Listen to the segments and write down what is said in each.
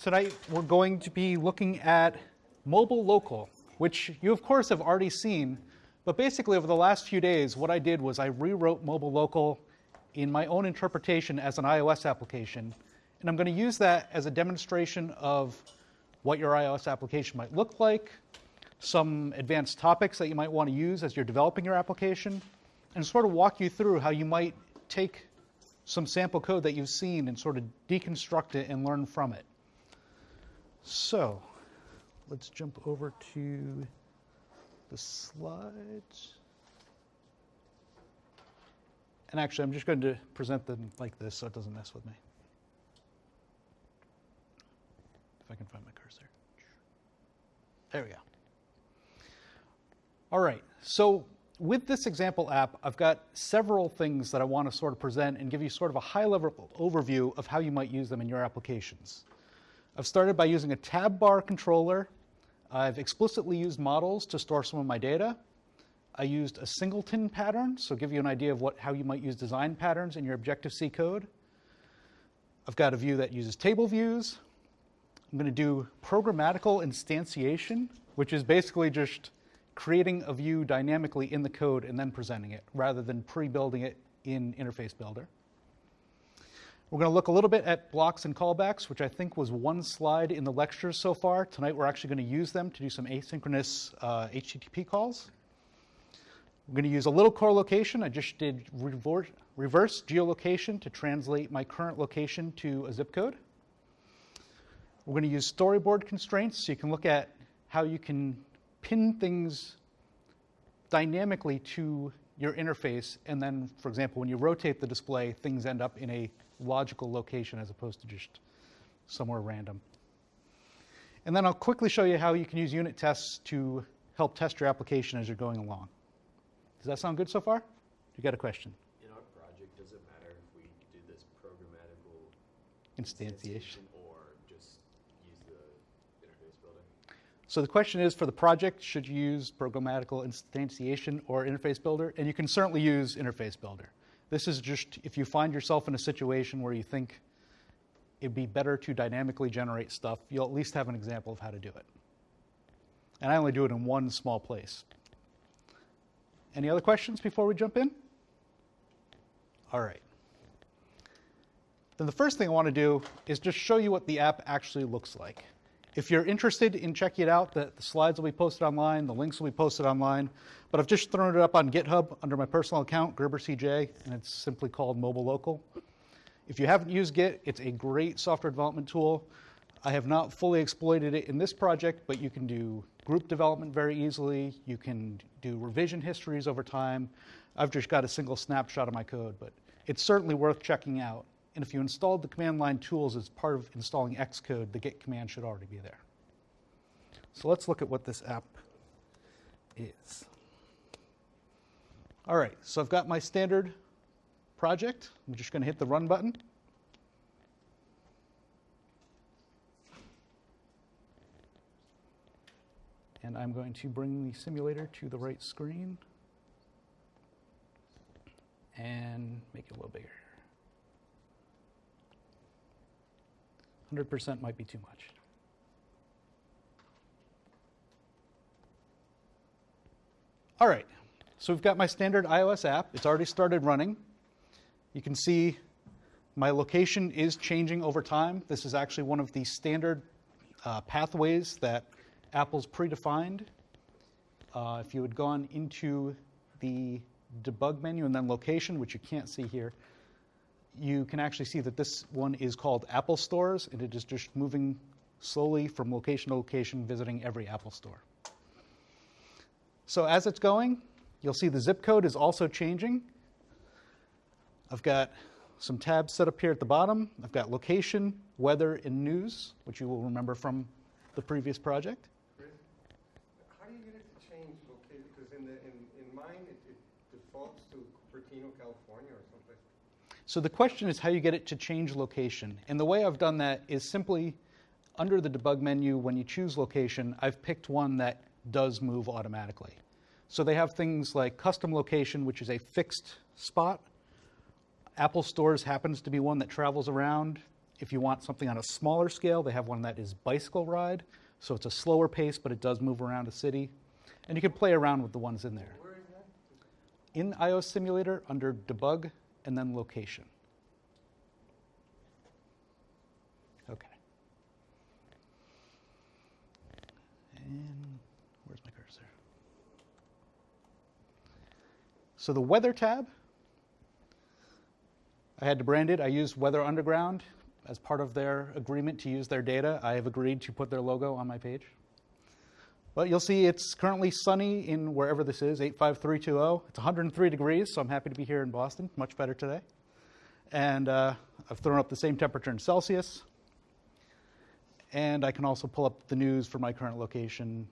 tonight we're going to be looking at mobile local, which you of course have already seen, but basically over the last few days, what I did was I rewrote mobile local in my own interpretation as an iOS application, and I'm going to use that as a demonstration of what your iOS application might look like, some advanced topics that you might want to use as you're developing your application, and sort of walk you through how you might take some sample code that you've seen and sort of deconstruct it and learn from it. So let's jump over to the slides. And actually, I'm just going to present them like this so it doesn't mess with me. If I can find my cursor. There we go. All right, so with this example app, I've got several things that I want to sort of present and give you sort of a high-level overview of how you might use them in your applications. I've started by using a tab bar controller. I've explicitly used models to store some of my data. I used a singleton pattern, so give you an idea of what, how you might use design patterns in your Objective-C code. I've got a view that uses table views. I'm going to do programmatical instantiation, which is basically just creating a view dynamically in the code and then presenting it rather than pre-building it in Interface Builder. We're going to look a little bit at blocks and callbacks, which I think was one slide in the lectures so far. Tonight we're actually going to use them to do some asynchronous uh, HTTP calls. We're going to use a little core location. I just did reverse, reverse geolocation to translate my current location to a zip code. We're going to use storyboard constraints so you can look at how you can pin things dynamically to your interface, and then, for example, when you rotate the display, things end up in a logical location as opposed to just somewhere random. And then I'll quickly show you how you can use unit tests to help test your application as you're going along. Does that sound good so far? You got a question? In our project, does it matter if we do this programmatical Instantiation. Instantiation or just use the interface builder? So the question is for the project, should you use programmatical instantiation or interface builder? And you can certainly use interface builder. This is just if you find yourself in a situation where you think it'd be better to dynamically generate stuff, you'll at least have an example of how to do it. And I only do it in one small place. Any other questions before we jump in? All right. Then the first thing I want to do is just show you what the app actually looks like. If you're interested in checking it out, the, the, slides will be posted online, the links will be posted online. But I've just thrown it up on GitHub under my personal account, GerberCJ, and it's simply called Mobile Local. If you haven't used Git, it's a great software development tool. I have not fully exploited it in this project, but you can do group development very easily. You can do revision histories over time. I've just got a single snapshot of my code, but it's certainly worth checking out. And if you installed the command line tools as part of installing Xcode, the git command should already be there. So let's look at what this app is. All right, so I've got my standard project. I'm just going to hit the run button. And I'm going to bring the simulator to the right screen and make it a little bigger. 100% might be too much. All right, so we've got my standard iOS app. It's already started running. You can see my location is changing over time. This is actually one of the standard uh, pathways that Apple's predefined. Uh, if you had gone into the debug menu and then location, which you can't see here, you can actually see that this one is called Apple Stores, and it is just moving slowly from location to location, visiting every Apple store. So as it's going, you'll see the zip code is also changing. I've got some tabs set up here at the bottom. I've got location, weather, and news, which you will remember from the previous project. how do you get it to change location? Because in, the, in, in mine, it, it defaults to Cupertino, California or someplace so the question is how you get it to change location. And the way I've done that is simply under the debug menu, when you choose location, I've picked one that does move automatically. So they have things like custom location, which is a fixed spot. Apple Stores happens to be one that travels around. If you want something on a smaller scale, they have one that is bicycle ride. So it's a slower pace, but it does move around a city. And you can play around with the ones in there. Where is that? In iOS Simulator, under Debug and then Location. Okay. And where's my cursor? So the Weather tab, I had to brand it. I used Weather Underground as part of their agreement to use their data. I have agreed to put their logo on my page. But you'll see it's currently sunny in wherever this is, 85320. It's 103 degrees, so I'm happy to be here in Boston. Much better today. And uh, I've thrown up the same temperature in Celsius. And I can also pull up the news for my current location,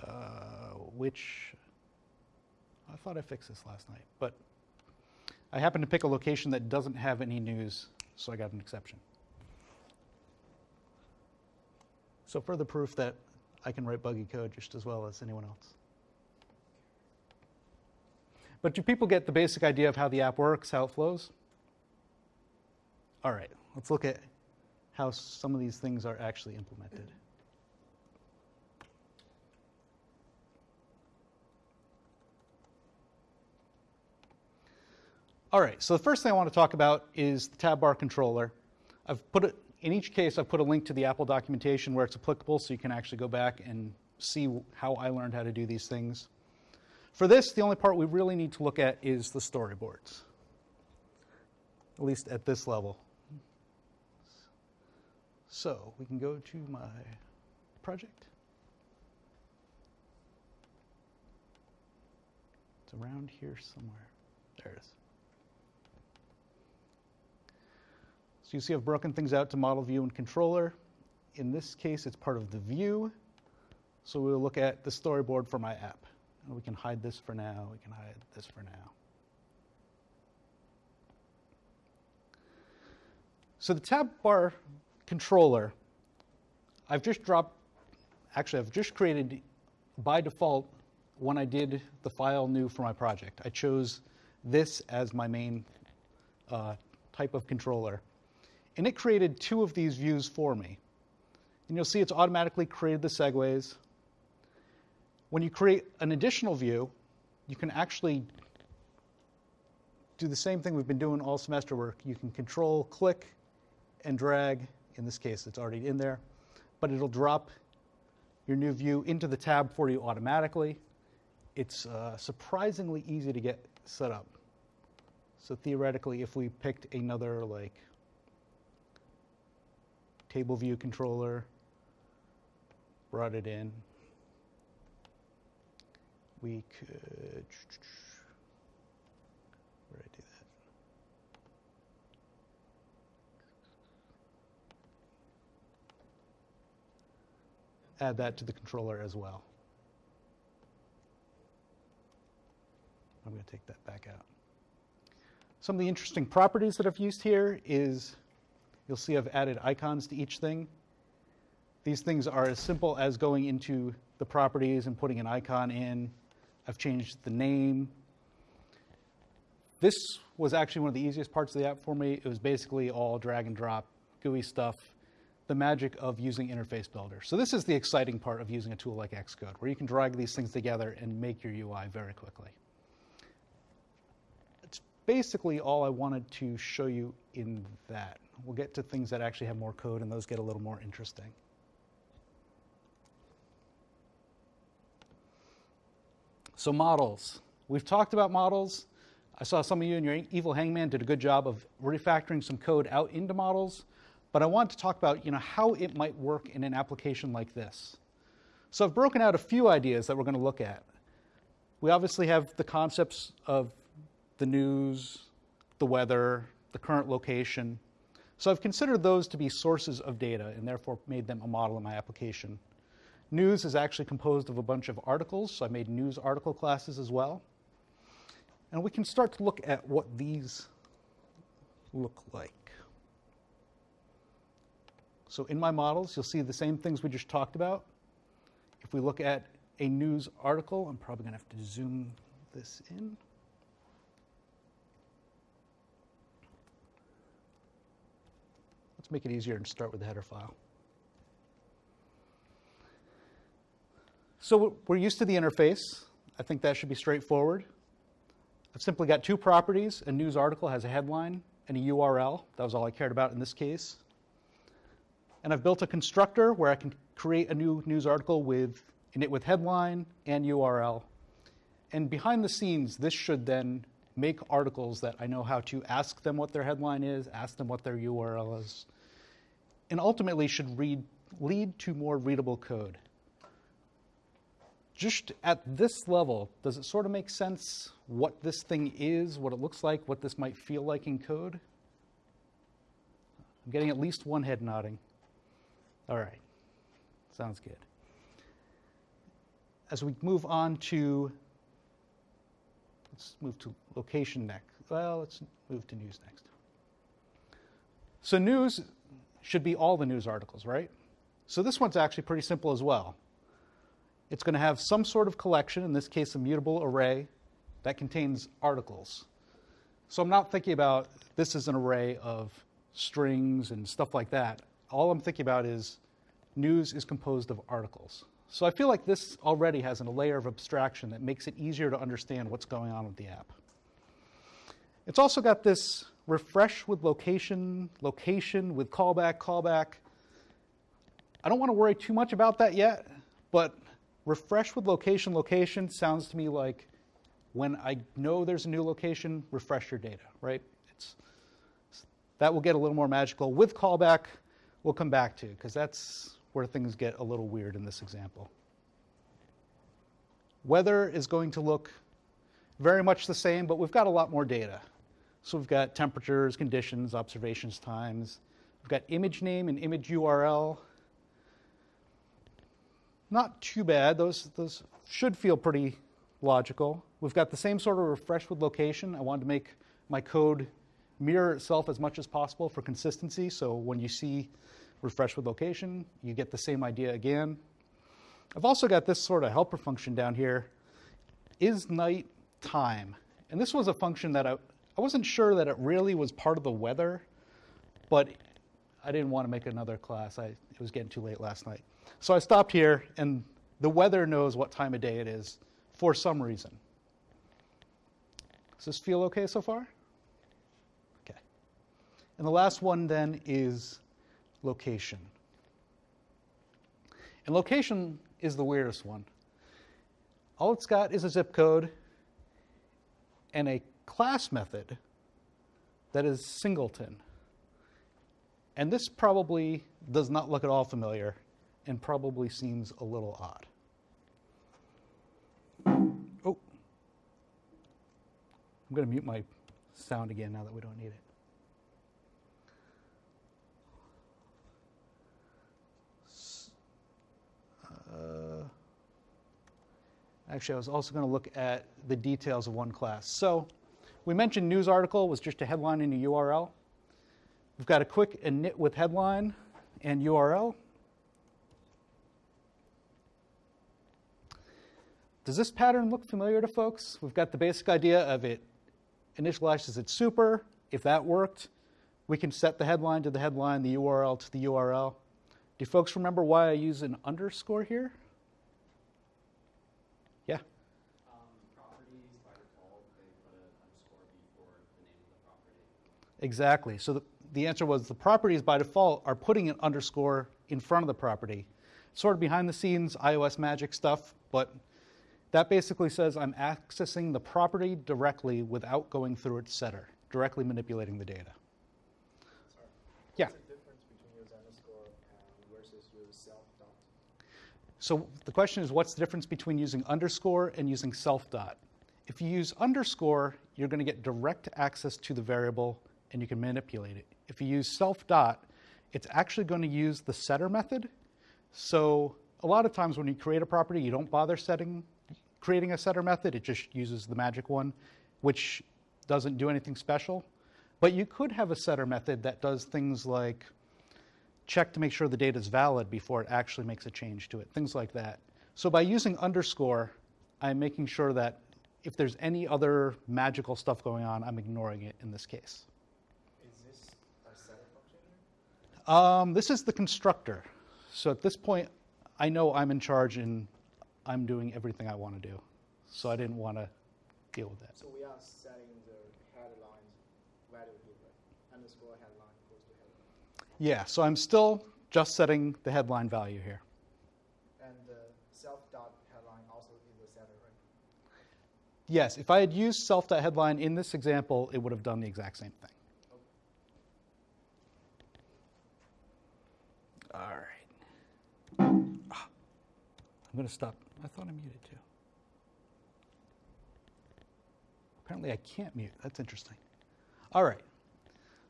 uh, which I thought I fixed this last night. But I happened to pick a location that doesn't have any news, so I got an exception. So further proof that I can write buggy code just as well as anyone else. But do people get the basic idea of how the app works, how it flows? All right, let's look at how some of these things are actually implemented. All right, so the first thing I want to talk about is the tab bar controller. I've put it, in each case, I've put a link to the Apple documentation where it's applicable so you can actually go back and see how I learned how to do these things. For this, the only part we really need to look at is the storyboards, at least at this level. So we can go to my project. It's around here somewhere. There it is. You see I've broken things out to model view and controller. In this case, it's part of the view. So we'll look at the storyboard for my app. And we can hide this for now. We can hide this for now. So the tab bar controller, I've just dropped, actually, I've just created by default when I did the file new for my project. I chose this as my main uh, type of controller. And it created two of these views for me. And you'll see it's automatically created the segues. When you create an additional view, you can actually do the same thing we've been doing all semester work. You can control, click, and drag. In this case, it's already in there. But it'll drop your new view into the tab for you automatically. It's uh, surprisingly easy to get set up. So theoretically, if we picked another like table view controller, brought it in, we could, where did I do that? Add that to the controller as well. I'm going to take that back out. Some of the interesting properties that I've used here is you'll see I've added icons to each thing. These things are as simple as going into the properties and putting an icon in. I've changed the name. This was actually one of the easiest parts of the app for me. It was basically all drag and drop, GUI stuff, the magic of using Interface Builder. So this is the exciting part of using a tool like Xcode, where you can drag these things together and make your UI very quickly. It's basically all I wanted to show you in that. We'll get to things that actually have more code, and those get a little more interesting. So models. We've talked about models. I saw some of you in your Evil Hangman did a good job of refactoring some code out into models, but I want to talk about you know, how it might work in an application like this. So I've broken out a few ideas that we're going to look at. We obviously have the concepts of the news, the weather, the current location. So I've considered those to be sources of data and therefore made them a model in my application. News is actually composed of a bunch of articles, so I made news article classes as well. And we can start to look at what these look like. So in my models, you'll see the same things we just talked about. If we look at a news article, I'm probably going to have to zoom this in. Let's make it easier and start with the header file. So we're used to the interface. I think that should be straightforward. I've simply got two properties. A news article has a headline and a URL. That was all I cared about in this case. And I've built a constructor where I can create a new news article with init with headline and URL. And behind the scenes, this should then make articles that I know how to ask them what their headline is, ask them what their URL is, and ultimately should read, lead to more readable code. Just at this level, does it sort of make sense what this thing is, what it looks like, what this might feel like in code? I'm getting at least one head nodding. All right, sounds good. As we move on to, let's move to location next. Well, let's move to news next. So news should be all the news articles, right? So this one's actually pretty simple as well. It's going to have some sort of collection, in this case, a mutable array that contains articles. So I'm not thinking about this as an array of strings and stuff like that. All I'm thinking about is news is composed of articles. So I feel like this already has a layer of abstraction that makes it easier to understand what's going on with the app. It's also got this refresh with location, location with callback, callback. I don't want to worry too much about that yet, but refresh with location, location sounds to me like when I know there's a new location, refresh your data, right? It's, that will get a little more magical. With callback, we'll come back to, because that's where things get a little weird in this example. Weather is going to look very much the same, but we've got a lot more data. So we've got temperatures, conditions, observations times. We've got image name and image URL. Not too bad. Those, those should feel pretty logical. We've got the same sort of refresh with location. I wanted to make my code mirror itself as much as possible for consistency. So when you see refresh with location, you get the same idea again. I've also got this sort of helper function down here, is night time. And this was a function that I, I wasn't sure that it really was part of the weather, but I didn't want to make another class. I, it was getting too late last night. So I stopped here, and the weather knows what time of day it is for some reason. Does this feel okay so far? Okay. And the last one then is location. And location is the weirdest one. All it's got is a zip code and a class method that is singleton. And this probably does not look at all familiar and probably seems a little odd. Oh, I'm going to mute my sound again now that we don't need it. Uh, actually, I was also going to look at the details of one class. So we mentioned news article was just a headline and a URL. We've got a quick init with headline and URL. Does this pattern look familiar to folks? We've got the basic idea of it initializes its super. If that worked, we can set the headline to the headline, the URL to the URL. Do folks remember why I use an underscore here? Yeah. Um, properties by default, they put an underscore before the name of the property. Exactly. So the, the answer was the properties by default are putting an underscore in front of the property. Sort of behind the scenes iOS magic stuff, but that basically says I'm accessing the property directly without going through its setter, directly manipulating the data. Sorry. Yeah. What's the difference between use underscore versus use self dot? So the question is what's the difference between using underscore and using self dot? If you use underscore, you're going to get direct access to the variable and you can manipulate it. If you use self dot, it's actually going to use the setter method. So a lot of times when you create a property, you don't bother setting creating a setter method. It just uses the magic one, which doesn't do anything special. But you could have a setter method that does things like check to make sure the data is valid before it actually makes a change to it, things like that. So by using underscore, I'm making sure that if there's any other magical stuff going on, I'm ignoring it in this case. Is this a setter function? Um, this is the constructor. So at this point, I know I'm in charge and I'm doing everything I want to do. So I didn't want to deal with that. So we are setting the headline value here, right? Underscore headline equals to headline. Yeah, so I'm still just setting the headline value here. And the self dot headline also is the setter, right? Yes, if I had used self.headline in this example, it would have done the exact same thing. All right. Ah, I'm going to stop. I thought I muted too. Apparently, I can't mute. That's interesting. All right.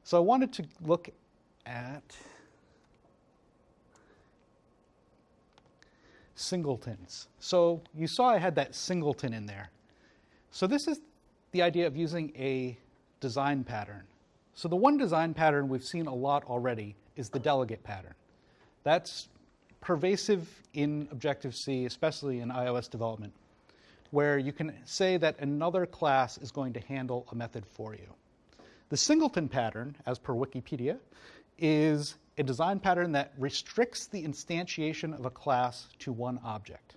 So I wanted to look at singletons. So you saw I had that singleton in there. So this is the idea of using a design pattern. So the one design pattern we've seen a lot already is the delegate pattern. That's pervasive in Objective-C, especially in iOS development, where you can say that another class is going to handle a method for you. The singleton pattern, as per Wikipedia, is a design pattern that restricts the instantiation of a class to one object.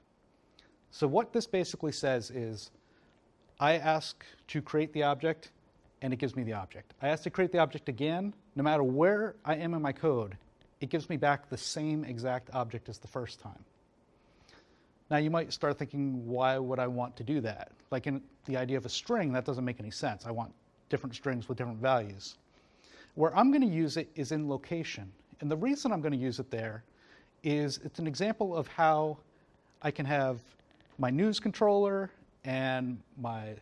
So what this basically says is I ask to create the object, and it gives me the object. I ask to create the object again, no matter where I am in my code, it gives me back the same exact object as the first time. Now you might start thinking, why would I want to do that? Like in the idea of a string, that doesn't make any sense. I want different strings with different values. Where I'm going to use it is in location. And the reason I'm going to use it there is it's an example of how I can have my news controller and my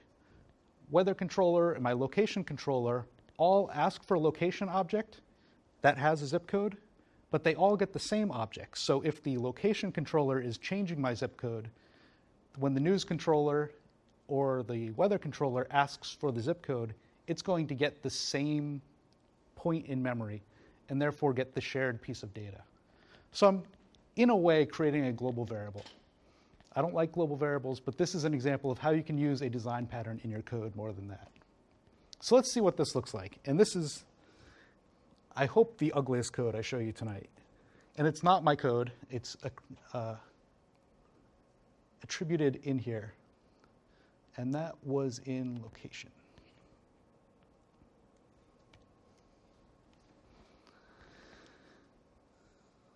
weather controller and my location controller all ask for a location object that has a zip code, but they all get the same object. So if the location controller is changing my zip code, when the news controller or the weather controller asks for the zip code, it's going to get the same point in memory and therefore get the shared piece of data. So I'm, in a way, creating a global variable. I don't like global variables, but this is an example of how you can use a design pattern in your code more than that. So let's see what this looks like. And this is, I hope, the ugliest code I show you tonight. And it's not my code, it's uh, attributed in here. And that was in location.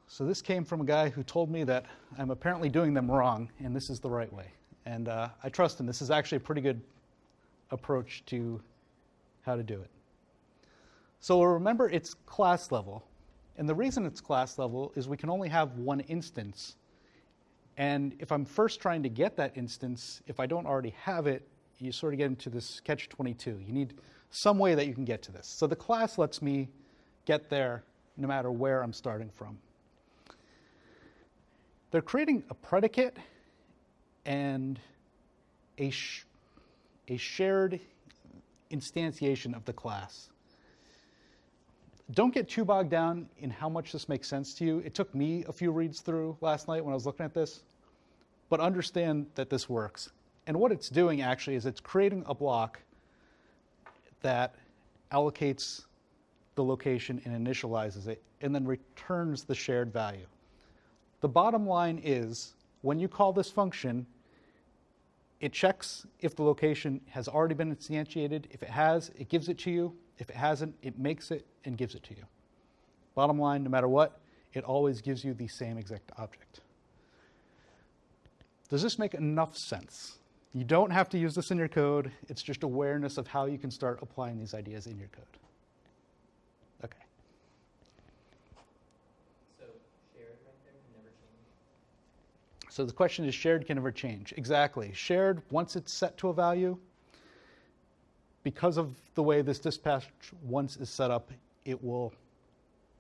So this came from a guy who told me that I'm apparently doing them wrong, and this is the right way. And uh, I trust him. This is actually a pretty good approach to how to do it. So remember, it's class level. And the reason it's class level is we can only have one instance. And if I'm first trying to get that instance, if I don't already have it, you sort of get into this catch 22. You need some way that you can get to this. So the class lets me get there no matter where I'm starting from. They're creating a predicate and a, sh- a shared instantiation of the class. Don't get too bogged down in how much this makes sense to you. It took me a few reads through last night when I was looking at this, but understand that this works. And what it's doing actually is it's creating a block that allocates the location and initializes it, and then returns the shared value. The bottom line is when you call this function, it checks if the location has already been instantiated. If it has, it gives it to you. If it hasn't, it makes it and gives it to you. Bottom line, no matter what, it always gives you the same exact object. Does this make enough sense? You don't have to use this in your code. It's just awareness of how you can start applying these ideas in your code. Okay. So shared right there can never change. So the question is shared can never change. Exactly. Shared, once it's set to a value, because of the way this dispatch once is set up, it will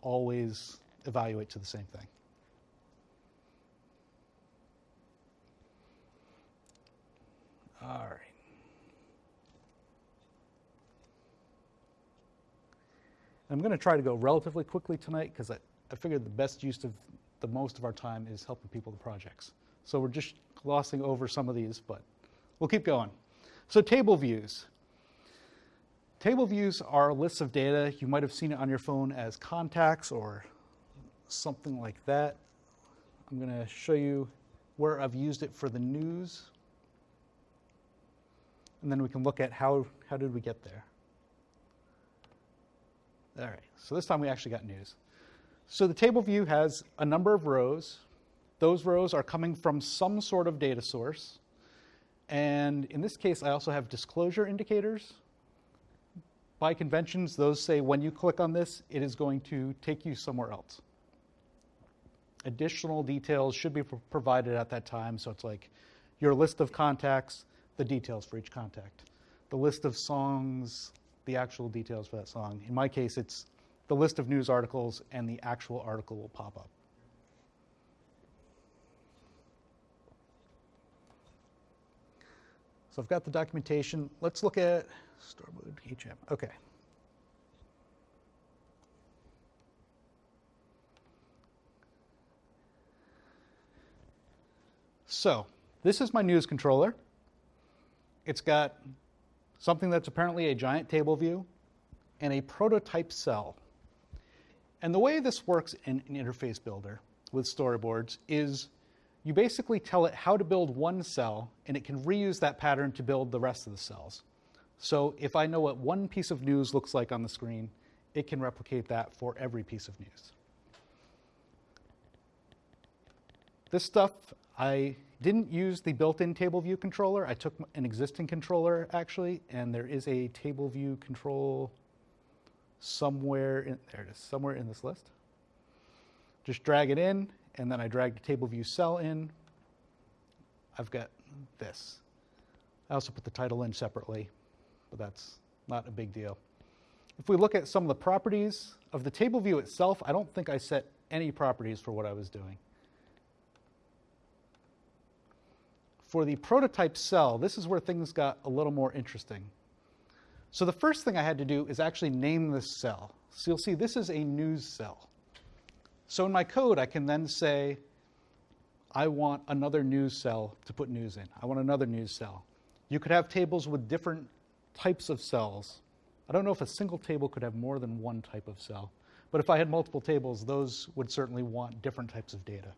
always evaluate to the same thing. All right. I'm going to try to go relatively quickly tonight because I, I figured the best use of the most of our time is helping people with projects. So we're just glossing over some of these, but we'll keep going. So table views. Table views are lists of data. You might have seen it on your phone as contacts or something like that. I'm going to show you where I've used it for the news. And then we can look at how, how did we get there. All right, so this time we actually got news. So the table view has a number of rows. Those rows are coming from some sort of data source. And in this case, I also have disclosure indicators. By conventions, those say when you click on this, it is going to take you somewhere else. Additional details should be provided at that time. So it's like your list of contacts, the details for each contact, the list of songs, the actual details for that song. In my case, it's the list of news articles, and the actual article will pop up. So I've got the documentation. Let's look at Storyboard HM. Okay. So this is my news controller. It's got something that's apparently a giant table view and a prototype cell. And the way this works in an interface builder with storyboards is you basically tell it how to build one cell, and it can reuse that pattern to build the rest of the cells. So if I know what one piece of news looks like on the screen, it can replicate that for every piece of news. This stuff, I didn't use the built-in table view controller. I took an existing controller actually, and there is a table view control somewhere in there it is, somewhere in this list. Just drag it in, and then I drag the table view cell in. I've got this. I also put the title in separately, but that's not a big deal. If we look at some of the properties of the table view itself, I don't think I set any properties for what I was doing. For the prototype cell, this is where things got a little more interesting. So the first thing I had to do is actually name this cell. So you'll see this is a news cell. So in my code, I can then say, I want another news cell to put news in. I want another news cell. You could have tables with different types of cells. I don't know if a single table could have more than one type of cell, but if I had multiple tables, those would certainly want different types of data.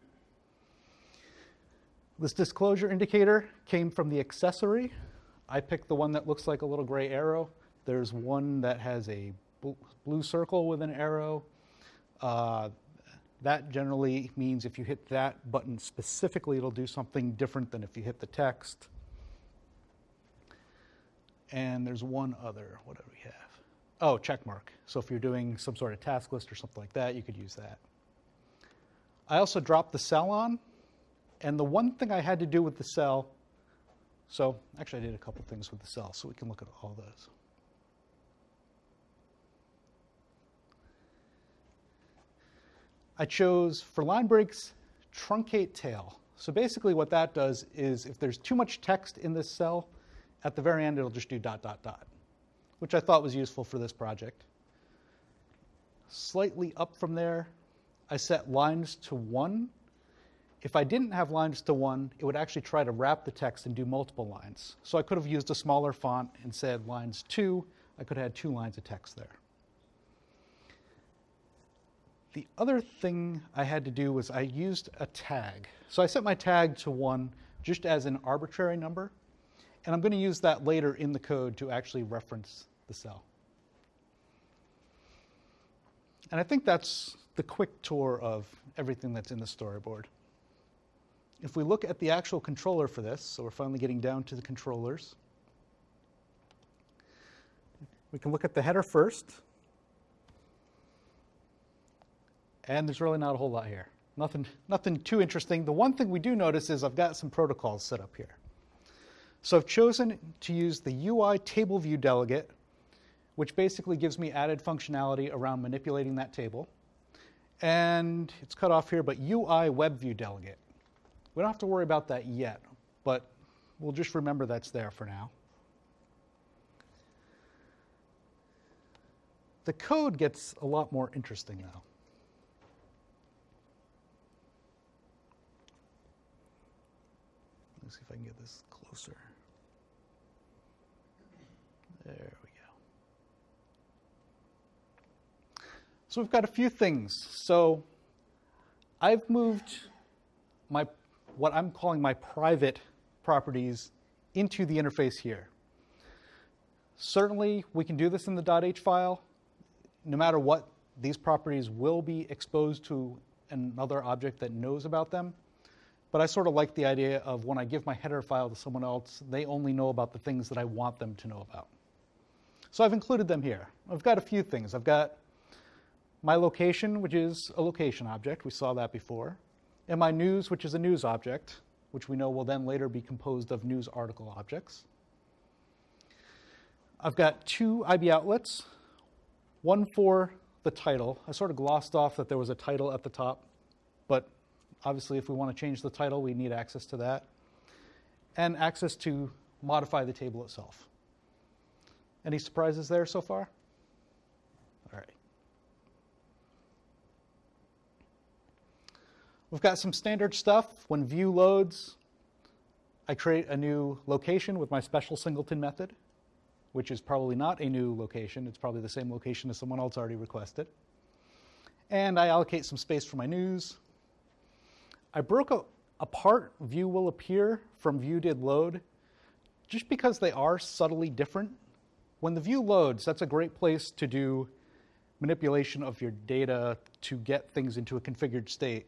This disclosure indicator came from the accessory. I picked the one that looks like a little gray arrow. There's one that has a blue circle with an arrow. Uh, that generally means if you hit that button specifically, it'll do something different than if you hit the text. And there's one other. What do we have? Oh, check mark. So if you're doing some sort of task list or something like that, you could use that. I also dropped the cell on. And the one thing I had to do with the cell, so actually I did a couple things with the cell, so we can look at all those. I chose for line breaks truncate tail. So basically what that does is if there's too much text in this cell, at the very end it'll just do dot dot dot, which I thought was useful for this project. Slightly up from there, I set lines to one. If I didn't have lines to one, it would actually try to wrap the text and do multiple lines. So I could have used a smaller font and said lines two. I could have had two lines of text there. The other thing I had to do was I used a tag. So I set my tag to one just as an arbitrary number, and I'm going to use that later in the code to actually reference the cell. And I think that's the quick tour of everything that's in the storyboard. If we look at the actual controller for this, so we're finally getting down to the controllers, we can look at the header first. And there's really not a whole lot here. Nothing, nothing too interesting. The one thing we do notice is I've got some protocols set up here. So I've chosen to use the UI table view delegate, which basically gives me added functionality around manipulating that table. And it's cut off here, but UI web view delegate. We don't have to worry about that yet, but we'll just remember that's there for now. The code gets a lot more interesting now. Let's see if I can get this closer. There we go. So we've got a few things. So I've moved my what I'm calling my private properties into the interface here. Certainly, we can do this in the .h file. No matter what, these properties will be exposed to another object that knows about them. But I sort of like the idea of when I give my header file to someone else, they only know about the things that I want them to know about. So I've included them here. I've got a few things. I've got my location, which is a location object. We saw that before. And my news, which is a news object, which we know will then later be composed of news article objects. I've got two IB outlets, one for the title. I sort of glossed off that there was a title at the top, but obviously if we want to change the title, we need access to that. And access to modify the table itself. Any surprises there so far? All right. We've got some standard stuff. When view loads, I create a new location with my special singleton method, which is probably not a new location. It's probably the same location as someone else already requested. And I allocate some space for my news. I broke a, apart view will appear from view did load just because they are subtly different. When the view loads, that's a great place to do manipulation of your data to get things into a configured state.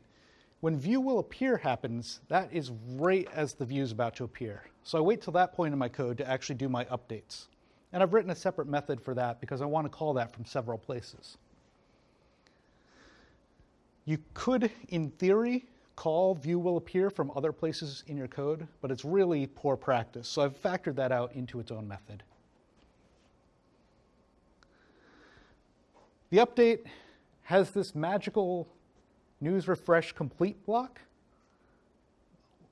When view will appear happens, that is right as the view is about to appear. So I wait till that point in my code to actually do my updates. And I've written a separate method for that because I want to call that from several places. You could, in theory, call view will appear from other places in your code, but it's really poor practice. So I've factored that out into its own method. The update has this magical news refresh complete block.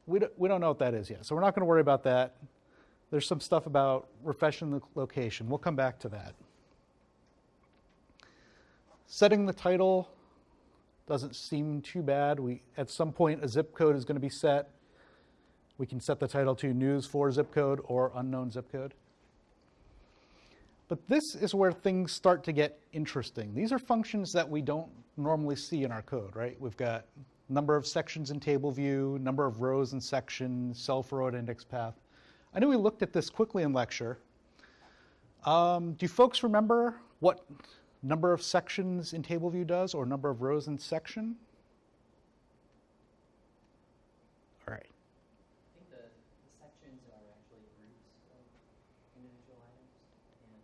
We don't, we don't know what that is yet, so we're not going to worry about that. There's some stuff about refreshing the location. We'll come back to that. Setting the title doesn't seem too bad. We, at some point, a zip code is going to be set. We can set the title to news for zip code or unknown zip code. But this is where things start to get interesting. These are functions that we don't normally see in our code, right? We've got number of sections in table view, number of rows in section, self row at index path. I know we looked at this quickly in lecture. Um, do folks remember what number of sections in table view does or number of rows in section? All right. I think the, the sections are actually groups of individual items and. um,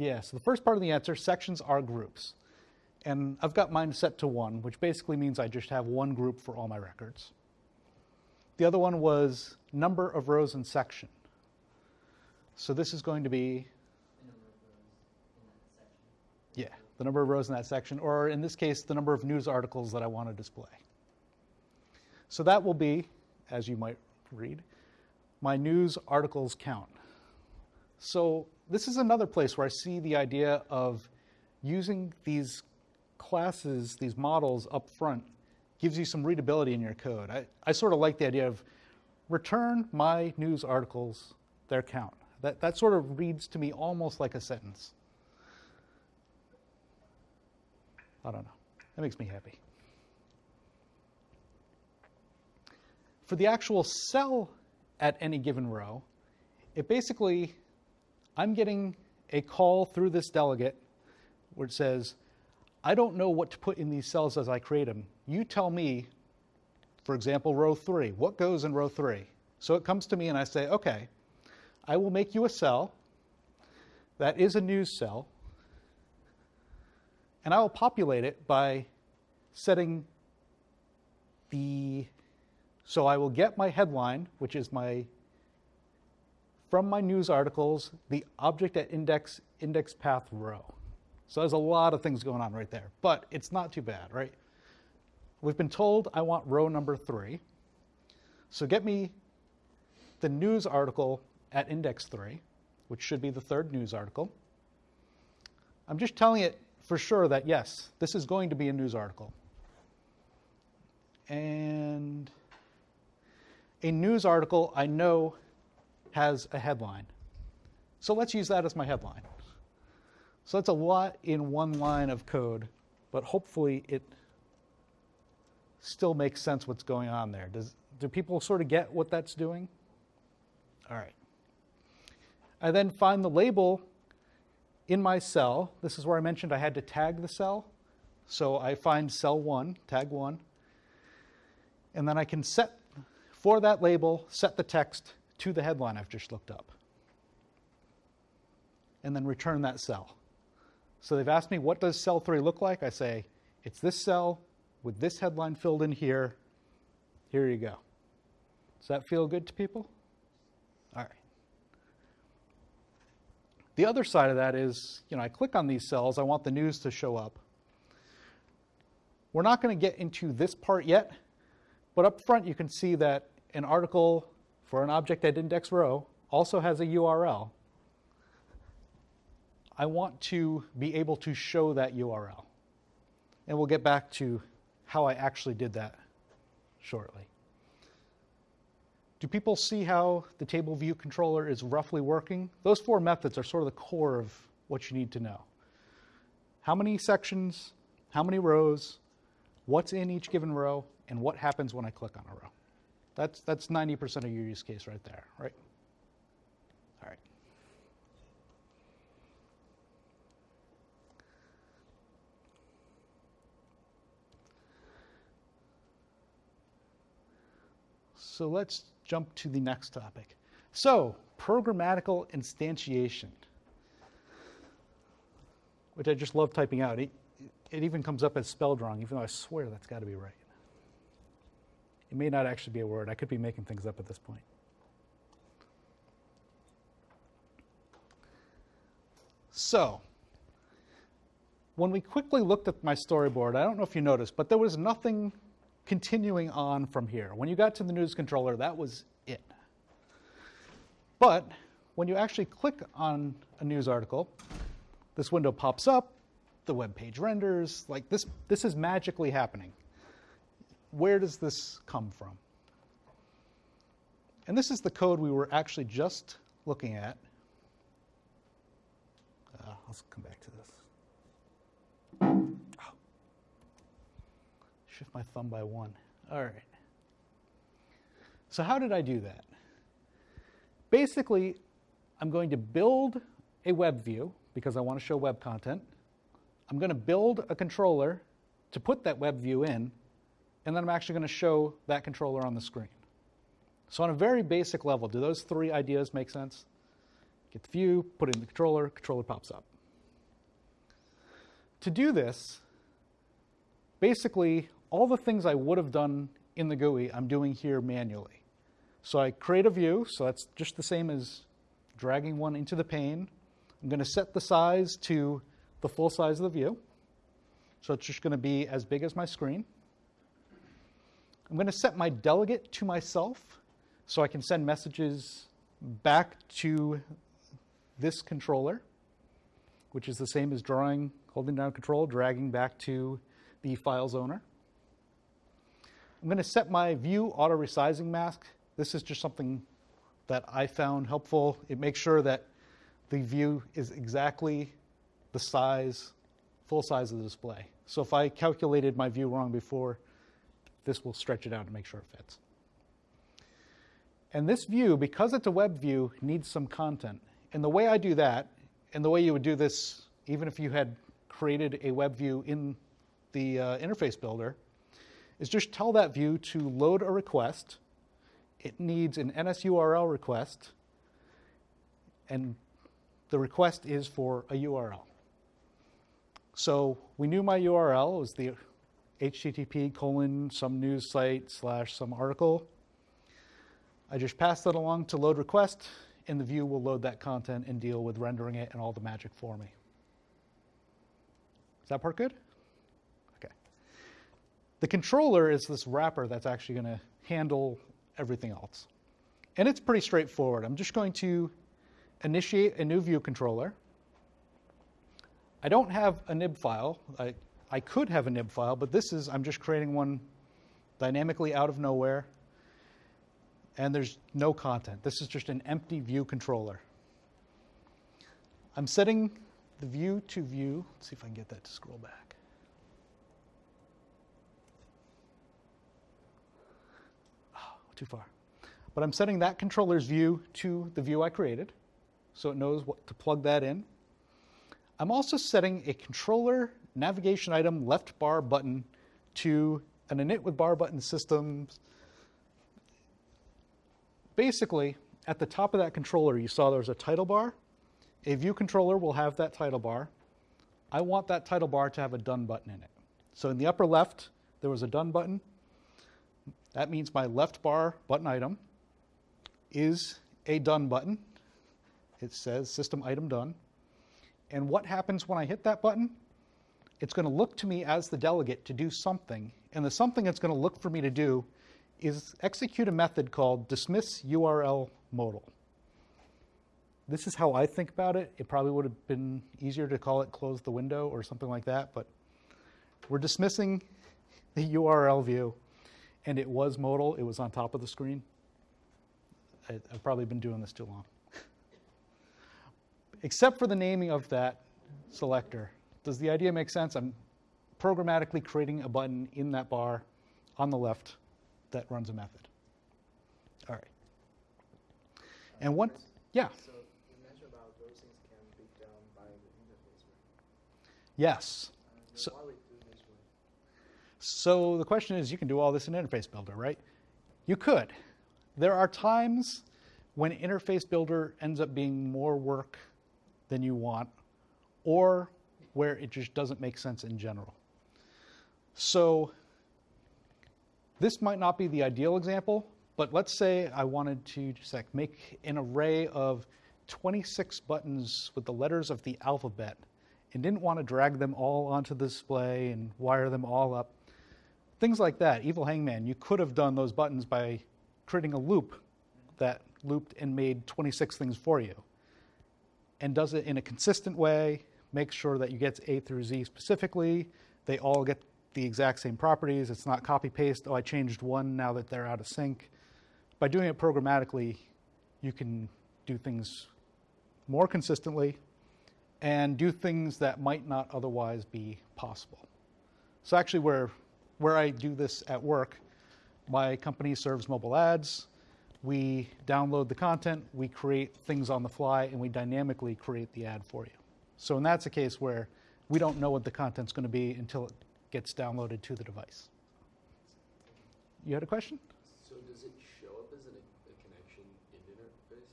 Yeah, so the first part of the answer, sections are groups. And I've got mine set to one, which basically means I just have one group for all my records. The other one was number of rows in section. So this is going to be, yeah, the number of rows in that section, or in this case, the number of news articles that I want to display. So that will be, as you might read, my news articles count. So this is another place where I see the idea of using these classes, these models up front, gives you some readability in your code. I, I sort of like the idea of return my news articles their count. That, that sort of reads to me almost like a sentence. I don't know. That makes me happy. For the actual cell at any given row, it basically, I'm getting a call through this delegate where it says, I don't know what to put in these cells as I create them. You tell me, for example, row three, what goes in row three? So it comes to me and I say, okay, I will make you a cell that is a news cell, and I will populate it by setting the, so I will get my headline, which is my, from my news articles, the object at index, index path row. So there's a lot of things going on right there, but it's not too bad, right? We've been told I want row number three. So get me the news article at index three, which should be the third news article. I'm just telling it for sure that yes, this is going to be a news article. And a news article I know has a headline. So let's use that as my headline. So that's a lot in one line of code, but hopefully it still makes sense what's going on there. Does, do people sort of get what that's doing? All right. I then find the label in my cell. This is where I mentioned I had to tag the cell. So I find cell one, tag one, and then I can set, for that label, set the text to the headline I've just looked up. And then return that cell. So they've asked me, what does cell three look like? I say, it's this cell with this headline filled in here. Here you go. Does that feel good to people? All right. The other side of that is, you know, I click on these cells, I want the news to show up. We're not going to get into this part yet, but up front you can see that an article for an object at index row also has a URL. I want to be able to show that URL. And we'll get back to how I actually did that shortly. Do people see how the table view controller is roughly working? Those four methods are sort of the core of what you need to know. How many sections, how many rows, what's in each given row, and what happens when I click on a row. That's, that's 90% of your use case right there, right? All right. So let's jump to the next topic. So, programmatical instantiation, which I just love typing out. It, it even comes up as spelled wrong, even though I swear that's got to be right. It may not actually be a word. I could be making things up at this point. So, when we quickly looked at my storyboard, I don't know if you noticed, but there was nothing continuing on from here. When you got to the news controller, that was it. But when you actually click on a news article, this window pops up, the web page renders, like this, this is magically happening. Where does this come from? And this is the code we were actually just looking at. Uh, let's come back to this. Oh. Shift my thumb by one. All right. So, how did I do that? Basically, I'm going to build a web view because I want to show web content. I'm going to build a controller to put that web view in, and then I'm actually going to show that controller on the screen. So, on a very basic level, do those three ideas make sense? Get the view, put it in the controller, controller pops up. To do this, basically, all the things I would have done in the GUI, I'm doing here manually. So I create a view, so that's just the same as dragging one into the pane. I'm going to set the size to the full size of the view. So it's just going to be as big as my screen. I'm going to set my delegate to myself so I can send messages back to this controller, which is the same as drawing, holding down control, dragging back to the file's owner. I'm going to set my view auto resizing mask. This is just something that I found helpful. It makes sure that the view is exactly the size, full size of the display. So if I calculated my view wrong before, this will stretch it out to make sure it fits. And this view, because it's a web view, needs some content. And the way I do that, and the way you would do this, even if you had created a web view in the uh, interface builder, is just tell that view to load a request. It needs an NSURL request, and the request is for a URL. So we knew my URL was the HTTP colon some news site slash some article. I just pass that along to load request, and the view will load that content and deal with rendering it and all the magic for me. Is that part good? Okay. The controller is this wrapper that's actually going to handle everything else. And it's pretty straightforward. I'm just going to initiate a new view controller. I don't have a nib file. I, I could have a nib file, but this is, I'm just creating one dynamically out of nowhere. And there's no content. This is just an empty view controller. I'm setting the view to view. Let's see if I can get that to scroll back. Oh, too far. But I'm setting that controller's view to the view I created, so it knows what to plug that in. I'm also setting a controller navigation item left bar button to an init with bar button systems. Basically, at the top of that controller, you saw there was a title bar. A view controller will have that title bar. I want that title bar to have a done button in it. So in the upper left, there was a done button. That means my left bar button item is a done button. It says system item done. And what happens when I hit that button? It's going to look to me as the delegate to do something. And the something it's going to look for me to do is execute a method called dismiss URL modal. This is how I think about it. It probably would have been easier to call it close the window or something like that, but we're dismissing the URL view, and it was modal. It was on top of the screen. I, I've probably been doing this too long. Except for the naming of that selector. Does the idea make sense? I'm programmatically creating a button in that bar on the left that runs a method. All right. And what? yeah, So you mentioned about those things can be done by the interface, right? yes. Uh, So- so why we do this way? So the question is, you can do all this in Interface Builder, right? You could. There are times when Interface Builder ends up being more work than you want, or where it just doesn't make sense in general. So this might not be the ideal example, but let's say I wanted to just like make an array of 26 buttons with the letters of the alphabet and didn't want to drag them all onto the display and wire them all up. Things like that. Evil Hangman, you could have done those buttons by creating a loop that looped and made 26 things for you and does it in a consistent way, makes sure that you get A through Z specifically. They all get the exact same properties. It's not copy paste. Oh, I changed one now that they're out of sync. By doing it programmatically, you can do things more consistently and do things that might not otherwise be possible. So actually where where I do this at work, my company serves mobile ads. We download the content, we create things on the fly, and we dynamically create the ad for you. So, and that's a case where we don't know what the content's going to be until it gets downloaded to the device. You had a question? So does it show up as an, a connection in interface?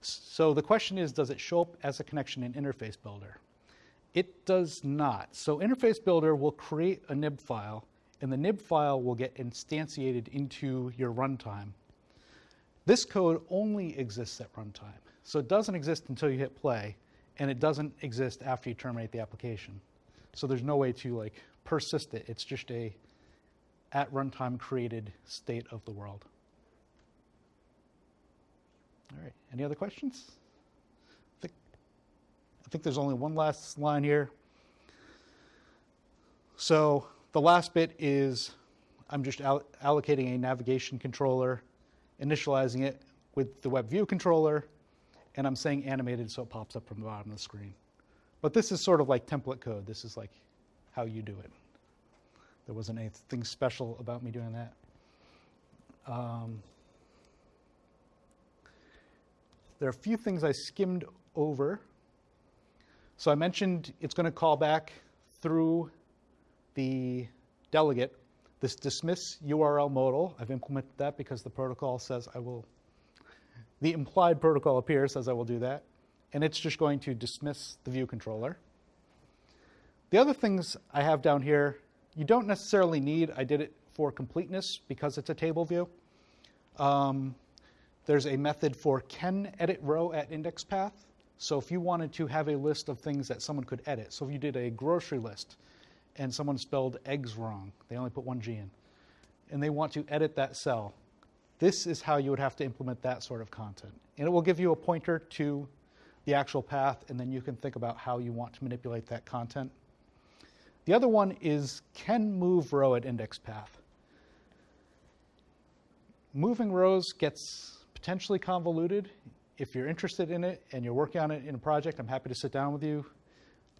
So the question is, does it show up as a connection in Interface Builder? It does not. So Interface Builder will create a nib file, and the nib file will get instantiated into your runtime. This code only exists at runtime. So it doesn't exist until you hit play, and it doesn't exist after you terminate the application. So there's no way to like persist it. It's just a at runtime created state of the world. All right. Any other questions? I think, I think there's only one last line here. So the last bit is I'm just all- allocating a navigation controller, initializing it with the web view controller, and I'm saying animated so it pops up from the bottom of the screen. But this is sort of like template code. This is like how you do it. There wasn't anything special about me doing that. Um, there are a few things I skimmed over. So I mentioned it's going to call back through the delegate this dismiss URL modal. I've implemented that because the protocol says I will, the implied protocol appears says I will do that. And it's just going to dismiss the view controller. The other things I have down here, you don't necessarily need, I did it for completeness because it's a table view. Um, there's a method for can edit row at index path. So if you wanted to have a list of things that someone could edit, so if you did a grocery list and someone spelled eggs wrong, they only put one G in, and they want to edit that cell, this is how you would have to implement that sort of content. And it will give you a pointer to the actual path, and then you can think about how you want to manipulate that content. The other one is can move row at index path. Moving rows gets potentially convoluted. If you're interested in it and you're working on it in a project, I'm happy to sit down with you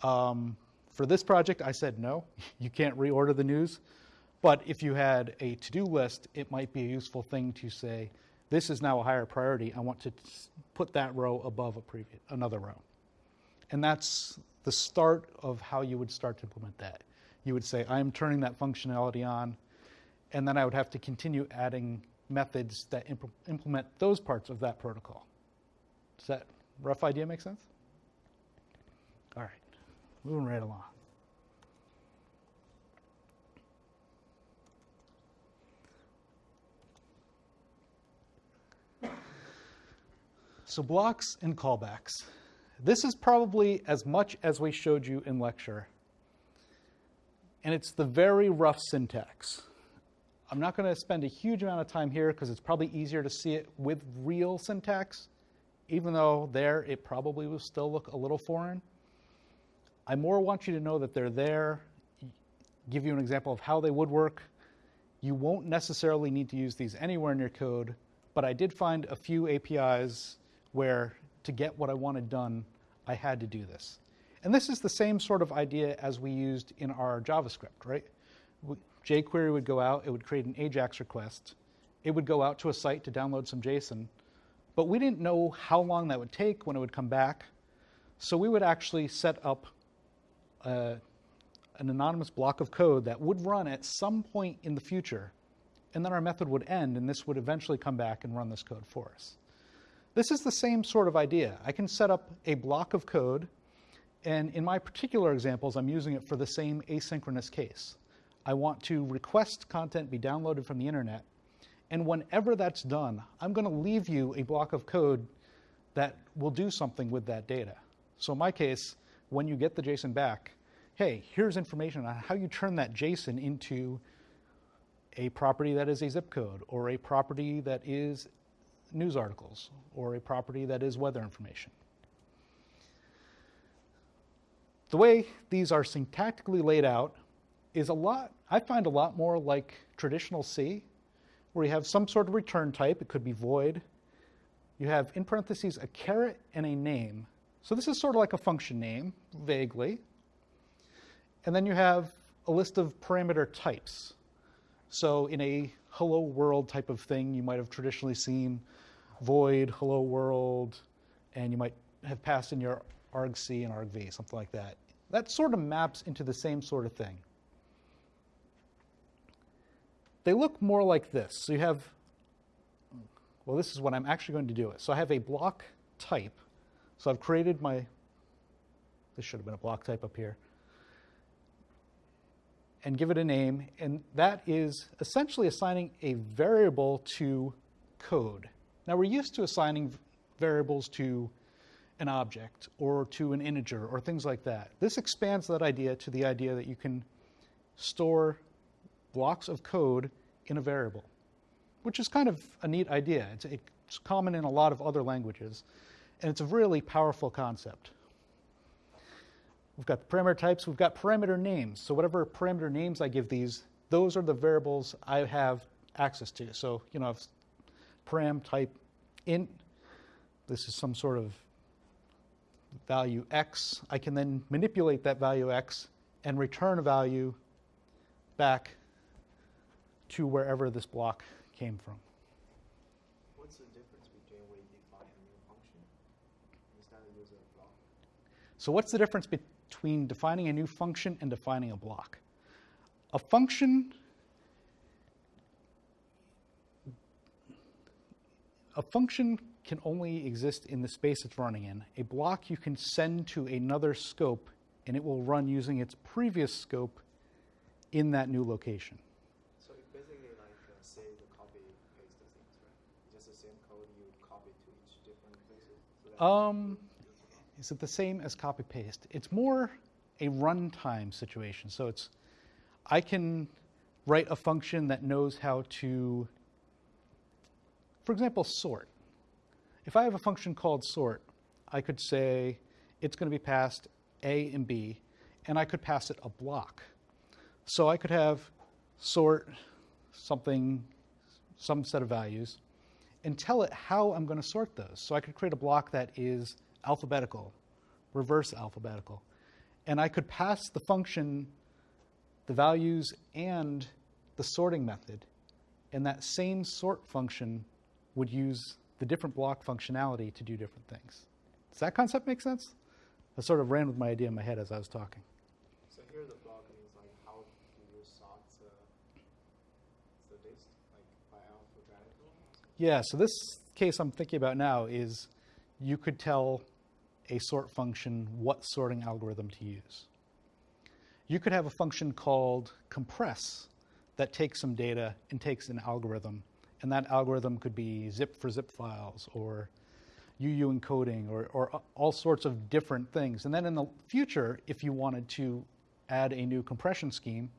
Um, for this project, I said no, you can't reorder the news. But if you had a to do list, it might be a useful thing to say, this is now a higher priority. I want to put that row above a previous, another row. And that's the start of how you would start to implement that. You would say, I'm turning that functionality on, and then I would have to continue adding methods that imp- implement those parts of that protocol. Does that rough idea make sense? All right, moving right along. So blocks and callbacks. This is probably as much as we showed you in lecture. And it's the very rough syntax. I'm not going to spend a huge amount of time here because it's probably easier to see it with real syntax, even though there it probably will still look a little foreign. I more want you to know that they're there, give you an example of how they would work. You won't necessarily need to use these anywhere in your code, but I did find a few APIs where to get what I wanted done, I had to do this. And this is the same sort of idea as we used in our JavaScript, right? jQuery would go out, it would create an AJAX request, it would go out to a site to download some JSON, but we didn't know how long that would take when it would come back. So we would actually set up uh, an anonymous block of code that would run at some point in the future, and then our method would end, and this would eventually come back and run this code for us. This is the same sort of idea. I can set up a block of code, and in my particular examples, I'm using it for the same asynchronous case. I want to request content be downloaded from the internet, and whenever that's done, I'm going to leave you a block of code that will do something with that data. So in my case, when you get the JSON back, hey, here's information on how you turn that JSON into a property that is a zip code, or a property that is news articles, or a property that is weather information. The way these are syntactically laid out is a lot, I find a lot more like traditional C, where you have some sort of return type, it could be void. You have in parentheses a caret and a name. So this is sort of like a function name, vaguely. And then you have a list of parameter types. So in a hello world type of thing, you might have traditionally seen void, hello world, and you might have passed in your argc and argv, something like that. That sort of maps into the same sort of thing. They look more like this. So you have, well, this is what I'm actually going to do it. So I have a block type. So I've created my, this should have been a block type up here and give it a name, and that is essentially assigning a variable to code. Now, we're used to assigning variables to an object or to an integer or things like that. This expands that idea to the idea that you can store blocks of code in a variable, which is kind of a neat idea. It's, it's common in a lot of other languages, and it's a really powerful concept. We've got parameter types, we've got parameter names. So whatever parameter names I give these, those are the variables I have access to. So, you know, if param type int, this is some sort of value x. I can then manipulate that value x and return a value back to wherever this block came from. What's the difference between we define a new function instead of use a block? So what's the difference between defining a new function and defining a block? A function a function can only exist in the space it's running in. A block you can send to another scope and it will run using its previous scope in that new location. So it's basically like uh, save the copy paste the things, right? Just the same code you copy to each different places. So Um, is it the same as copy paste? It's more a runtime situation. So it's I can write a function that knows how to, for example, sort. If I have a function called sort, I could say it's going to be passed A and B, and I could pass it a block. So I could have sort something, some set of values, and tell it how I'm going to sort those. So I could create a block that is alphabetical, reverse alphabetical. and I could pass the function the values and the sorting method, and that same sort function would use the different block functionality to do different things. Does that concept make sense? I sort of ran with my idea in my head as I was talking. So here the block means like how do you sort uh, the, the list, like by alphabetical? Yeah, so this case I'm thinking about now is you could tell a sort function what sorting algorithm to use. You could have a function called compress that takes some data and takes an algorithm, and that algorithm could be zip for zip files or UU encoding or, or all sorts of different things. And then in the future, if you wanted to add a new compression scheme,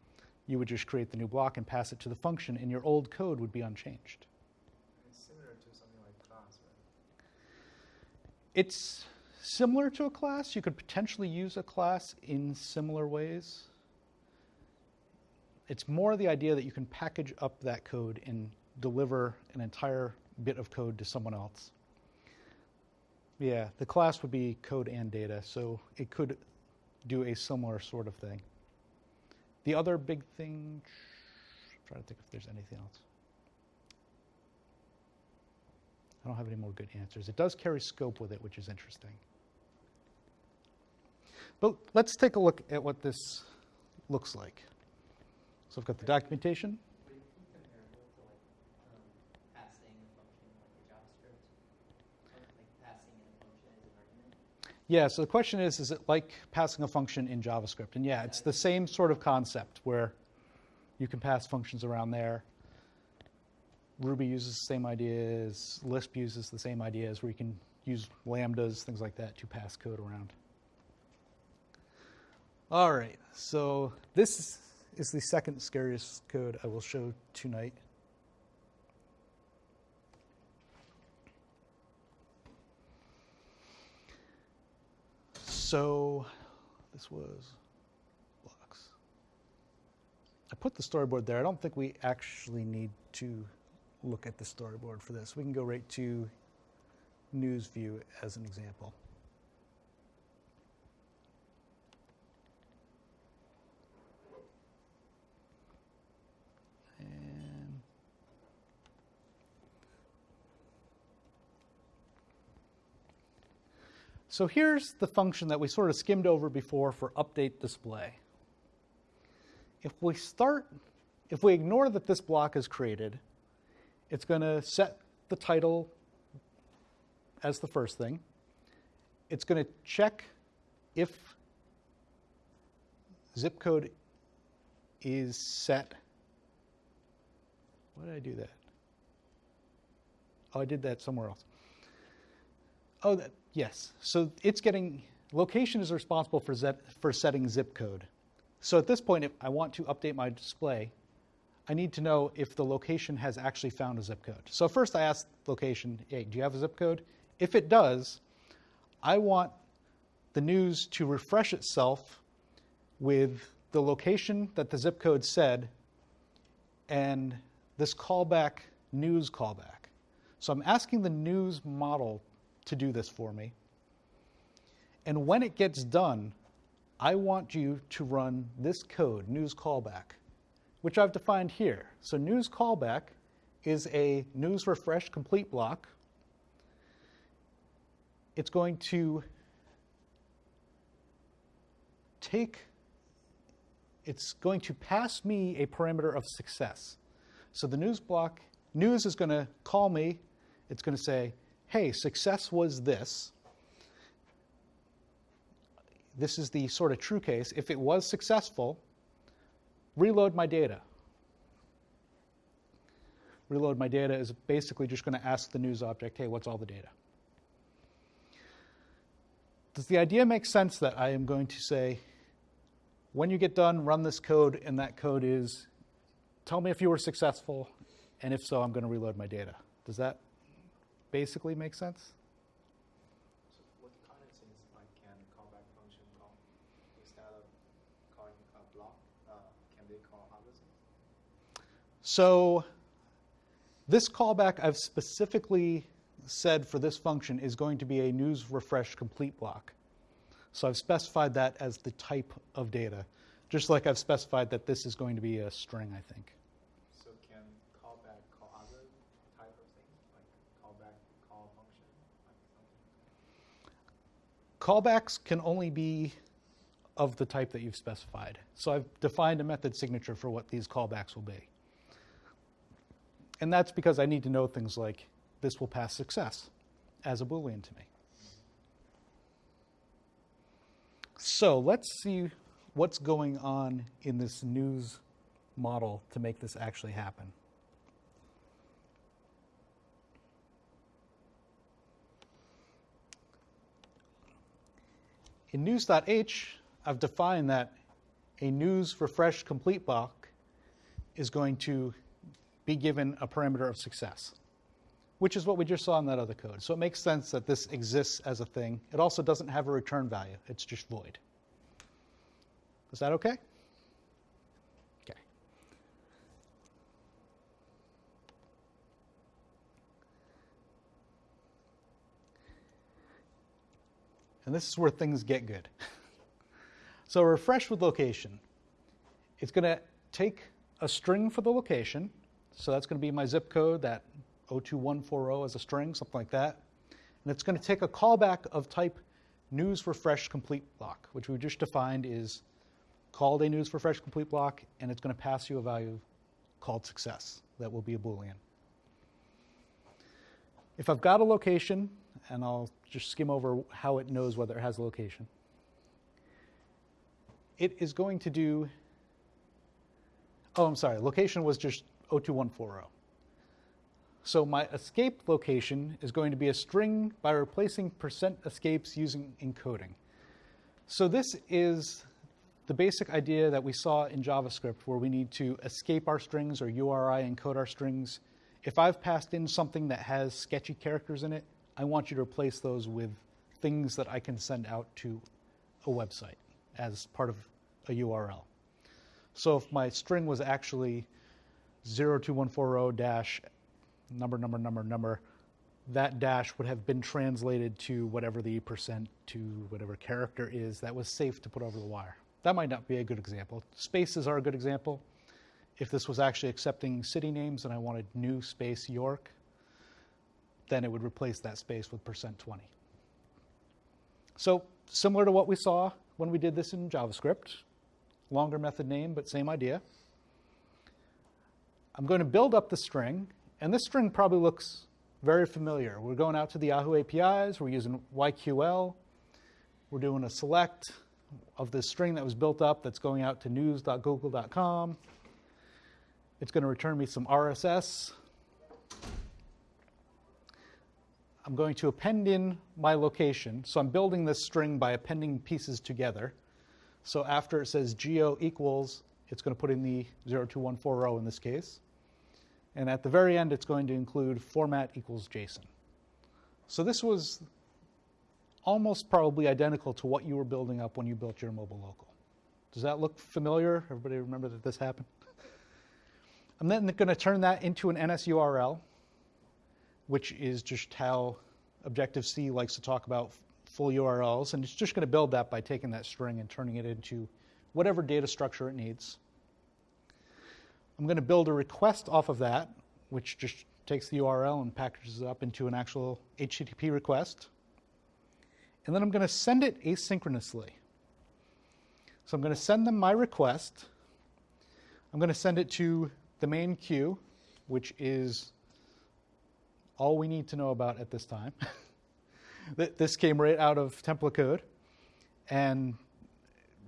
you would just create the new block and pass it to the function, and your old code would be unchanged. It's similar to something like class, right? It's similar to a class. You could potentially use a class in similar ways. It's more the idea that you can package up that code and deliver an entire bit of code to someone else. Yeah, the class would be code and data, so it could do a similar sort of thing. The other big thing, I'm trying to think if there's anything else. I don't have any more good answers. It does carry scope with it, which is interesting. But let's take a look at what this looks like. So I've got the documentation. Would it be comparable to like um, passing a function like a JavaScript? Or, Like passing in a function as an argument? Yeah, so the question is, is it like passing a function in JavaScript? And yeah, it's the same sort of concept where you can pass functions around there. Ruby uses the same ideas, Lisp uses the same ideas where you can use lambdas, things like that, to pass code around. All right, so this is the second scariest code I will show tonight. So this was blocks. I put the storyboard there. I don't think we actually need to look at the storyboard for this. We can go right to news view as an example. So here's the function that we sort of skimmed over before for update display. If we start, if we ignore that this block is created, it's going to set the title as the first thing. It's going to check if zip code is set. Why did I do that? Oh, I did that somewhere else. Oh, that, yes. So it's getting location is responsible for for setting zip code. So at this point, if I want to update my display, I need to know if the location has actually found a zip code. So first, I ask location, "Hey, do you have a zip code?" If it does, I want the news to refresh itself with the location that the zip code said and this callback news callback. So I'm asking the news model to do this for me. And when it gets done, I want you to run this code, news callback, which I've defined here. So news callback is a news refresh complete block. It's going to take, it's going to pass me a parameter of success. So the news block, news is going to call me. It's going to say, hey, success was this. This is the sort of true case. If it was successful, reload my data. Reload my data is basically just going to ask the news object, hey, what's all the data? Does the idea make sense that I am going to say, when you get done, run this code, and that code is, tell me if you were successful, and if so, I'm going to reload my data. Does that basically make sense? So what kind of things like can callback function call instead of calling a block? Uh, can they call other things? So this callback I've specifically said for this function is going to be a news refresh complete block. So I've specified that as the type of data, just like I've specified that this is going to be a string, I think. So can callback call other type of things, like callback call function, like something? Callbacks can only be of the type that you've specified. So I've defined a method signature for what these callbacks will be. And that's because I need to know things like this will pass success as a Boolean to me. So let's see what's going on in this news model to make this actually happen. In news.h, I've defined that a news refresh complete block is going to be given a parameter of success, which is what we just saw in that other code. So it makes sense that this exists as a thing. It also doesn't have a return value, it's just void. Is that okay? And this is where things get good. so refresh with location. It's going to take a string for the location. So that's going to be my zip code, that 02140 as a string, something like that. And it's going to take a callback of type news refresh complete block, which we just defined is called a news refresh complete block, and it's going to pass you a value called success. That will be a Boolean. If I've got a location, and I'll just skim over how it knows whether it has a location, it is going to do, oh, I'm sorry, location was just 02140. So my escape location is going to be a string by replacing percent escapes using encoding. So this is the basic idea that we saw in JavaScript where we need to escape our strings or URI encode our strings. If I've passed in something that has sketchy characters in it, I want you to replace those with things that I can send out to a website as part of a URL. So if my string was actually 02140 dash number, number, number, number, that dash would have been translated to whatever the percent to whatever character is that was safe to put over the wire. That might not be a good example. Spaces are a good example. If this was actually accepting city names and I wanted new space York, then it would replace that space with percent 20. So similar to what we saw when we did this in JavaScript, longer method name, but same idea. I'm going to build up the string, and this string probably looks very familiar. We're going out to the Yahoo APIs, we're using YQL, we're doing a select of this string that was built up that's going out to news.google.com. It's going to return me some RSS. I'm going to append in my location. So I'm building this string by appending pieces together. So after it says geo equals, it's going to put in the 02140 in this case. And at the very end, it's going to include format equals JSON. So this was almost probably identical to what you were building up when you built your mobile local. Does that look familiar? Everybody remember that this happened? I'm then going to turn that into an NSURL, which is just how Objective-C likes to talk about full URLs. And it's just going to build that by taking that string and turning it into whatever data structure it needs. I'm going to build a request off of that, which just takes the URL and packages it up into an actual HTTP request. And then I'm going to send it asynchronously. So I'm going to send them my request. I'm going to send it to the main queue, which is all we need to know about at this time. this came right out of template code. And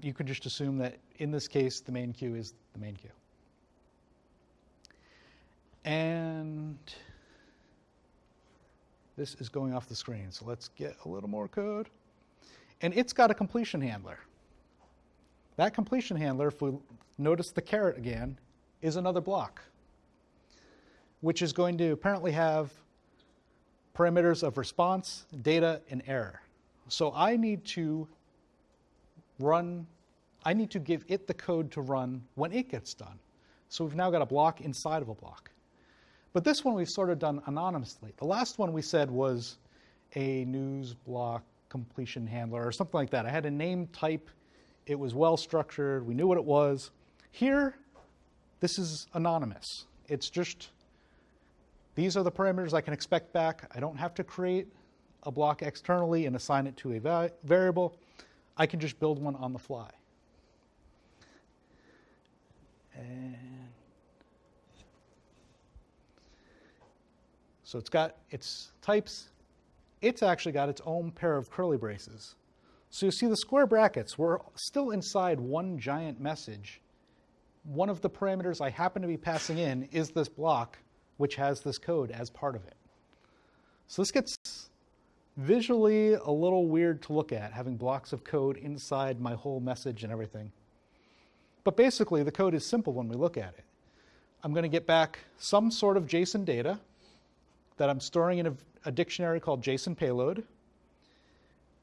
you can just assume that in this case, the main queue is the main queue. And this is going off the screen. So let's get a little more code. And it's got a completion handler. That completion handler, if we notice the caret again, is another block, which is going to apparently have parameters of response, data, and error. So I need to run, I need to give it the code to run when it gets done. So we've now got a block inside of a block. But this one we've sort of done anonymously. The last one we said was a news block completion handler or something like that. I had a name type, it was well structured, we knew what it was. Here, this is anonymous. It's just these are the parameters I can expect back. I don't have to create a block externally and assign it to a va- variable. I can just build one on the fly. And so it's got its types. It's actually got its own pair of curly braces. So you see the square brackets, we're still inside one giant message. One of the parameters I happen to be passing in is this block, which has this code as part of it. So this gets visually a little weird to look at, having blocks of code inside my whole message and everything. But basically, the code is simple when we look at it. I'm going to get back some sort of JSON data that I'm storing in a, a dictionary called JSON payload.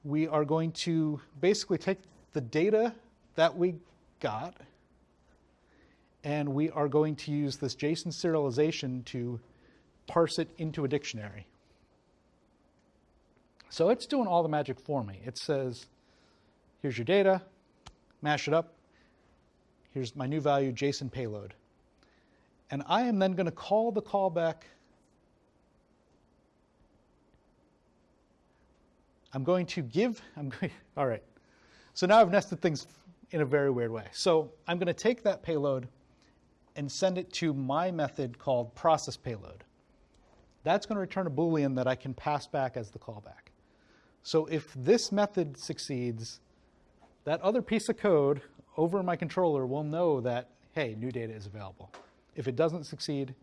We are going to basically take the data that we got and we are going to use this JSON serialization to parse it into a dictionary. So it's doing all the magic for me. It says, here's your data, mash it up, here's my new value, JSON payload. And I am then going to call the callback. I'm going to give, I'm going, all right. So now I've nested things in a very weird way. So I'm going to take that payload and send it to my method called process payload. That's going to return a Boolean that I can pass back as the callback. So if this method succeeds, that other piece of code over my controller will know that, hey, new data is available. If it doesn't succeed,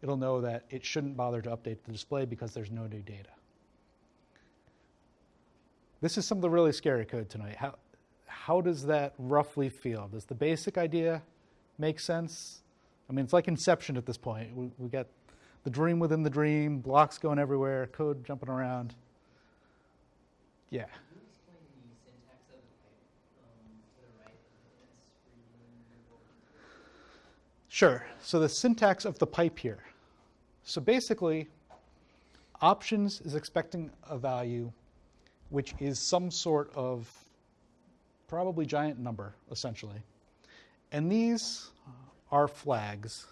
it'll know that it shouldn't bother to update the display because there's no new data. This is some of the really scary code tonight. How, how does that roughly feel? Does the basic idea make sense? I mean, it's like Inception at this point. We, we got the dream within the dream, blocks going everywhere, code jumping around. Yeah. Can you explain the syntax of the pipe um, to the right of the screen? Sure. So the syntax of the pipe here. So basically, options is expecting a value which is some sort of probably giant number, essentially. And these are flags,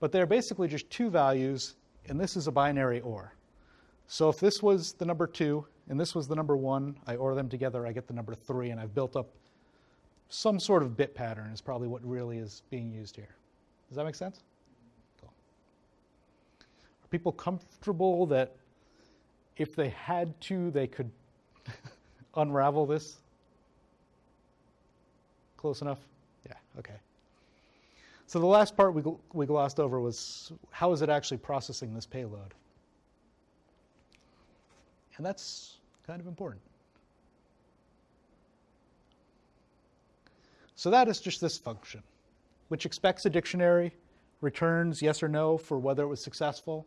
but they're basically just two values, and this is a binary OR. So if this was the number two and this was the number one, I OR them together, I get the number three, and I've built up some sort of bit pattern, is probably what really is being used here. Does that make sense? Cool. Are people comfortable that if they had to, they could unravel this? Close enough? Okay. So the last part we, gl- we glossed over was how is it actually processing this payload? And that's kind of important. So that is just this function, which expects a dictionary, returns yes or no for whether it was successful.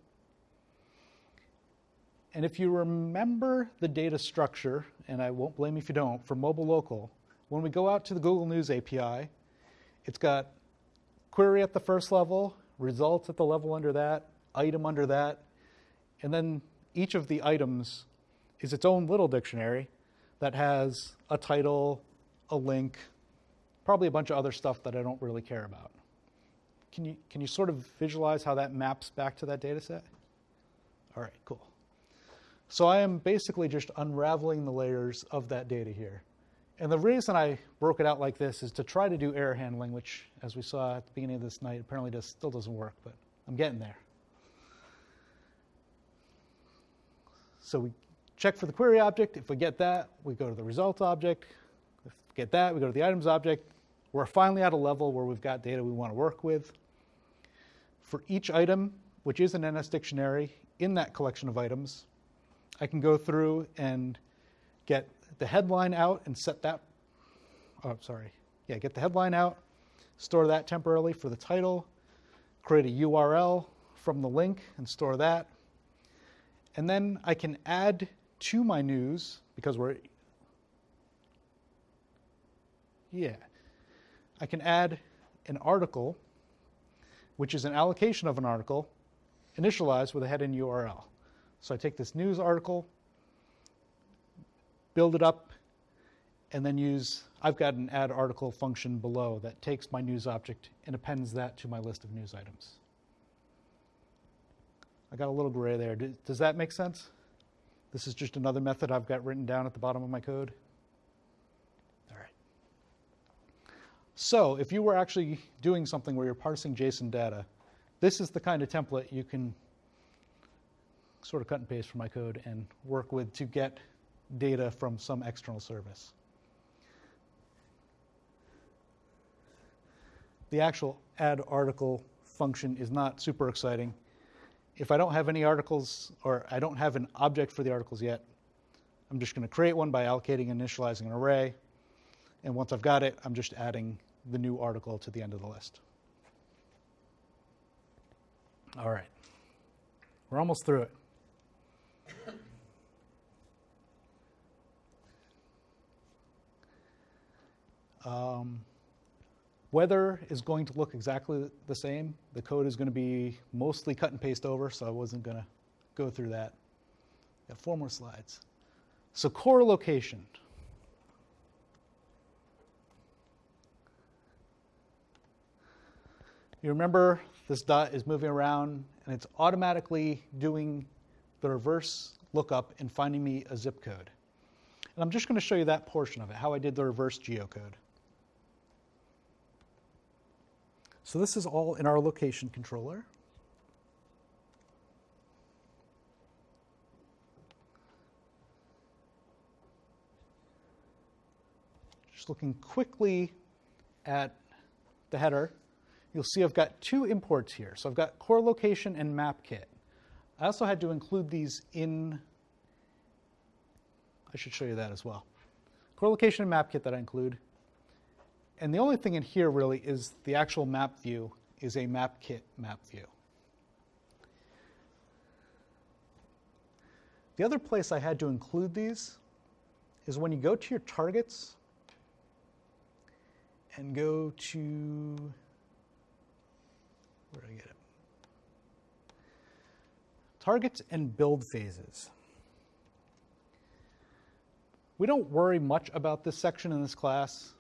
And if you remember the data structure, and I won't blame you if you don't, for mobile local, when we go out to the Google News API, it's got query at the first level, results at the level under that, item under that, and then each of the items is its own little dictionary that has a title, a link, probably a bunch of other stuff that I don't really care about. Can you, can you sort of visualize how that maps back to that data set? All right, cool. So I am basically just unraveling the layers of that data here. And the reason I broke it out like this is to try to do error handling, which, as we saw at the beginning of this night, apparently does, still doesn't work, but I'm getting there. So we check for the query object. If we get that, we go to the result object. If we get that, we go to the items object. We're finally at a level where we've got data we want to work with. For each item, which is an NS dictionary, in that collection of items, I can go through and get the headline out and set that. Oh, sorry. Yeah, get the headline out, store that temporarily for the title, create a URL from the link and store that. And then I can add to my news because we're. Yeah. I can add an article, which is an allocation of an article, initialized with a head and URL. So I take this news article, build it up, and then use, I've got an add article function below that takes my news object and appends that to my list of news items. I got a little gray there. Does that make sense? This is just another method I've got written down at the bottom of my code. All right. So if you were actually doing something where you're parsing JSON data, this is the kind of template you can sort of cut and paste from my code and work with to get data from some external service. The actual add article function is not super exciting. If I don't have any articles or I don't have an object for the articles yet, I'm just going to create one by allocating and initializing an array. And once I've got it, I'm just adding the new article to the end of the list. All right. We're almost through it. Um, weather is going to look exactly the same. The code is going to be mostly cut and paste over, so I wasn't going to go through that. Got four more slides. So core location. You remember this dot is moving around and it's automatically doing the reverse lookup and finding me a zip code. And I'm just going to show you that portion of it, how I did the reverse geocode. So this is all in our location controller. Just looking quickly at the header, you'll see I've got two imports here. So I've got core location and map kit. I also had to include these in, I should show you that as well. Core location and map kit that I include. And the only thing in here really is the actual map view is a map kit map view. The other place I had to include these is when you go to your targets and go to, where did I get it? Targets and build phases. We don't worry much about this section in this class,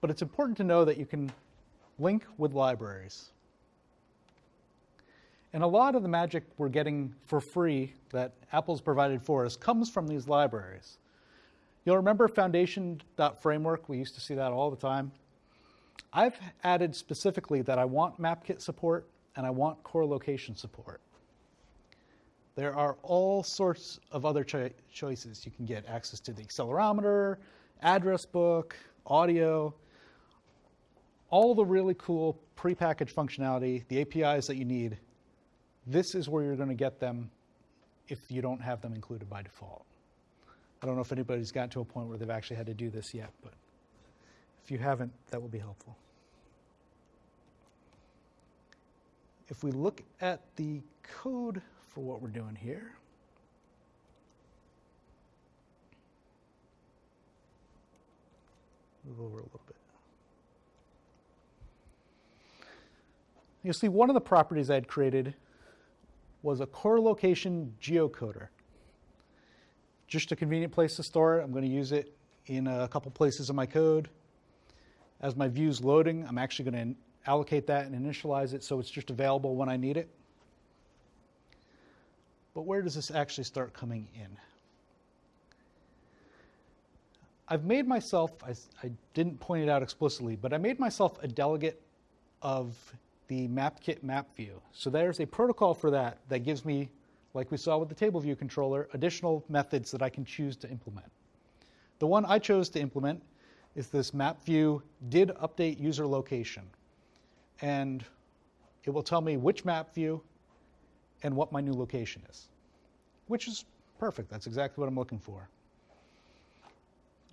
but it's important to know that you can link with libraries. And a lot of the magic we're getting for free that Apple's provided for us comes from these libraries. You'll remember foundation.framework, we used to see that all the time. I've added specifically that I want MapKit support and I want core location support. There are all sorts of other cho- choices. You can get access to the accelerometer, address book, audio, all the really cool prepackaged functionality, the APIs that you need. This is where you're going to get them if you don't have them included by default. I don't know if anybody's gotten to a point where they've actually had to do this yet, but if you haven't, that will be helpful. If we look at the code for what we're doing here, move over a little bit. You'll see one of the properties I had created was a core location geocoder. Just a convenient place to store it. I'm going to use it in a couple places in my code. As my view's loading, I'm actually going to allocate that and initialize it so it's just available when I need it. But where does this actually start coming in? I've made myself, I, I, didn't point it out explicitly, but I made myself a delegate of the MapKit map view. So there's a protocol for that that gives me, like we saw with the table view controller, additional methods that I can choose to implement. The one I chose to implement is this map view did update user location. And it will tell me which map view and what my new location is, which is perfect. That's exactly what I'm looking for.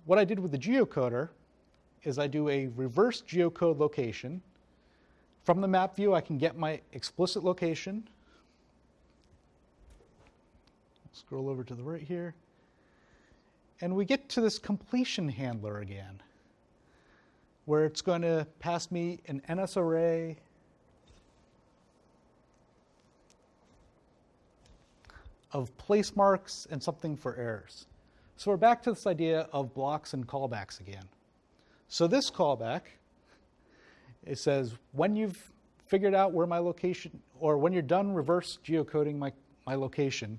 What I did with the geocoder is I do a reverse geocode location. From the map view, I can get my explicit location. Scroll over to the right here. And we get to this completion handler again, where it's going to pass me an NS array of place marks and something for errors. So we're back to this idea of blocks and callbacks again. So this callback, it says when you've figured out where my location, or when you're done reverse geocoding my, my location,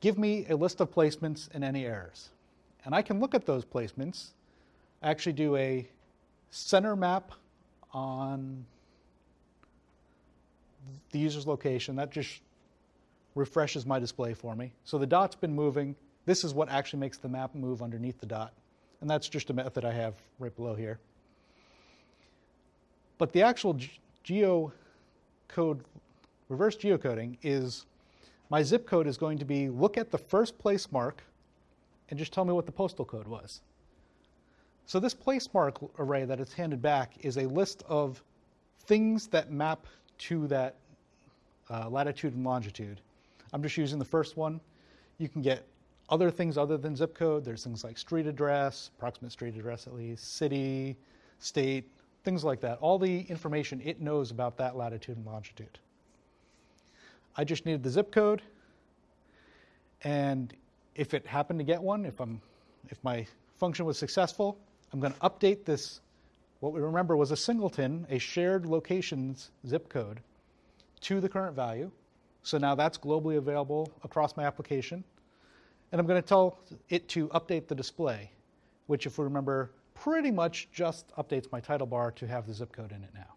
give me a list of placements and any errors. And I can look at those placements, actually do a center map on the user's location. That just refreshes my display for me. So the dot's been moving. This is what actually makes the map move underneath the dot. And that's just a method I have right below here. But the actual ge- geocode, reverse geocoding is my zip code is going to be look at the first place mark and just tell me what the postal code was. So this place mark array that is handed back is a list of things that map to that uh, latitude and longitude. I'm just using the first one. You can get other things other than zip code. There's things like street address, approximate street address at least, city, state, things like that. All the information it knows about that latitude and longitude. I just needed the zip code, and if it happened to get one, if I'm, if my function was successful, I'm going to update this. What we remember was a singleton, a shared locations zip code, to the current value. So now that's globally available across my application. And I'm going to tell it to update the display, which, if we remember, pretty much just updates my title bar to have the zip code in it now.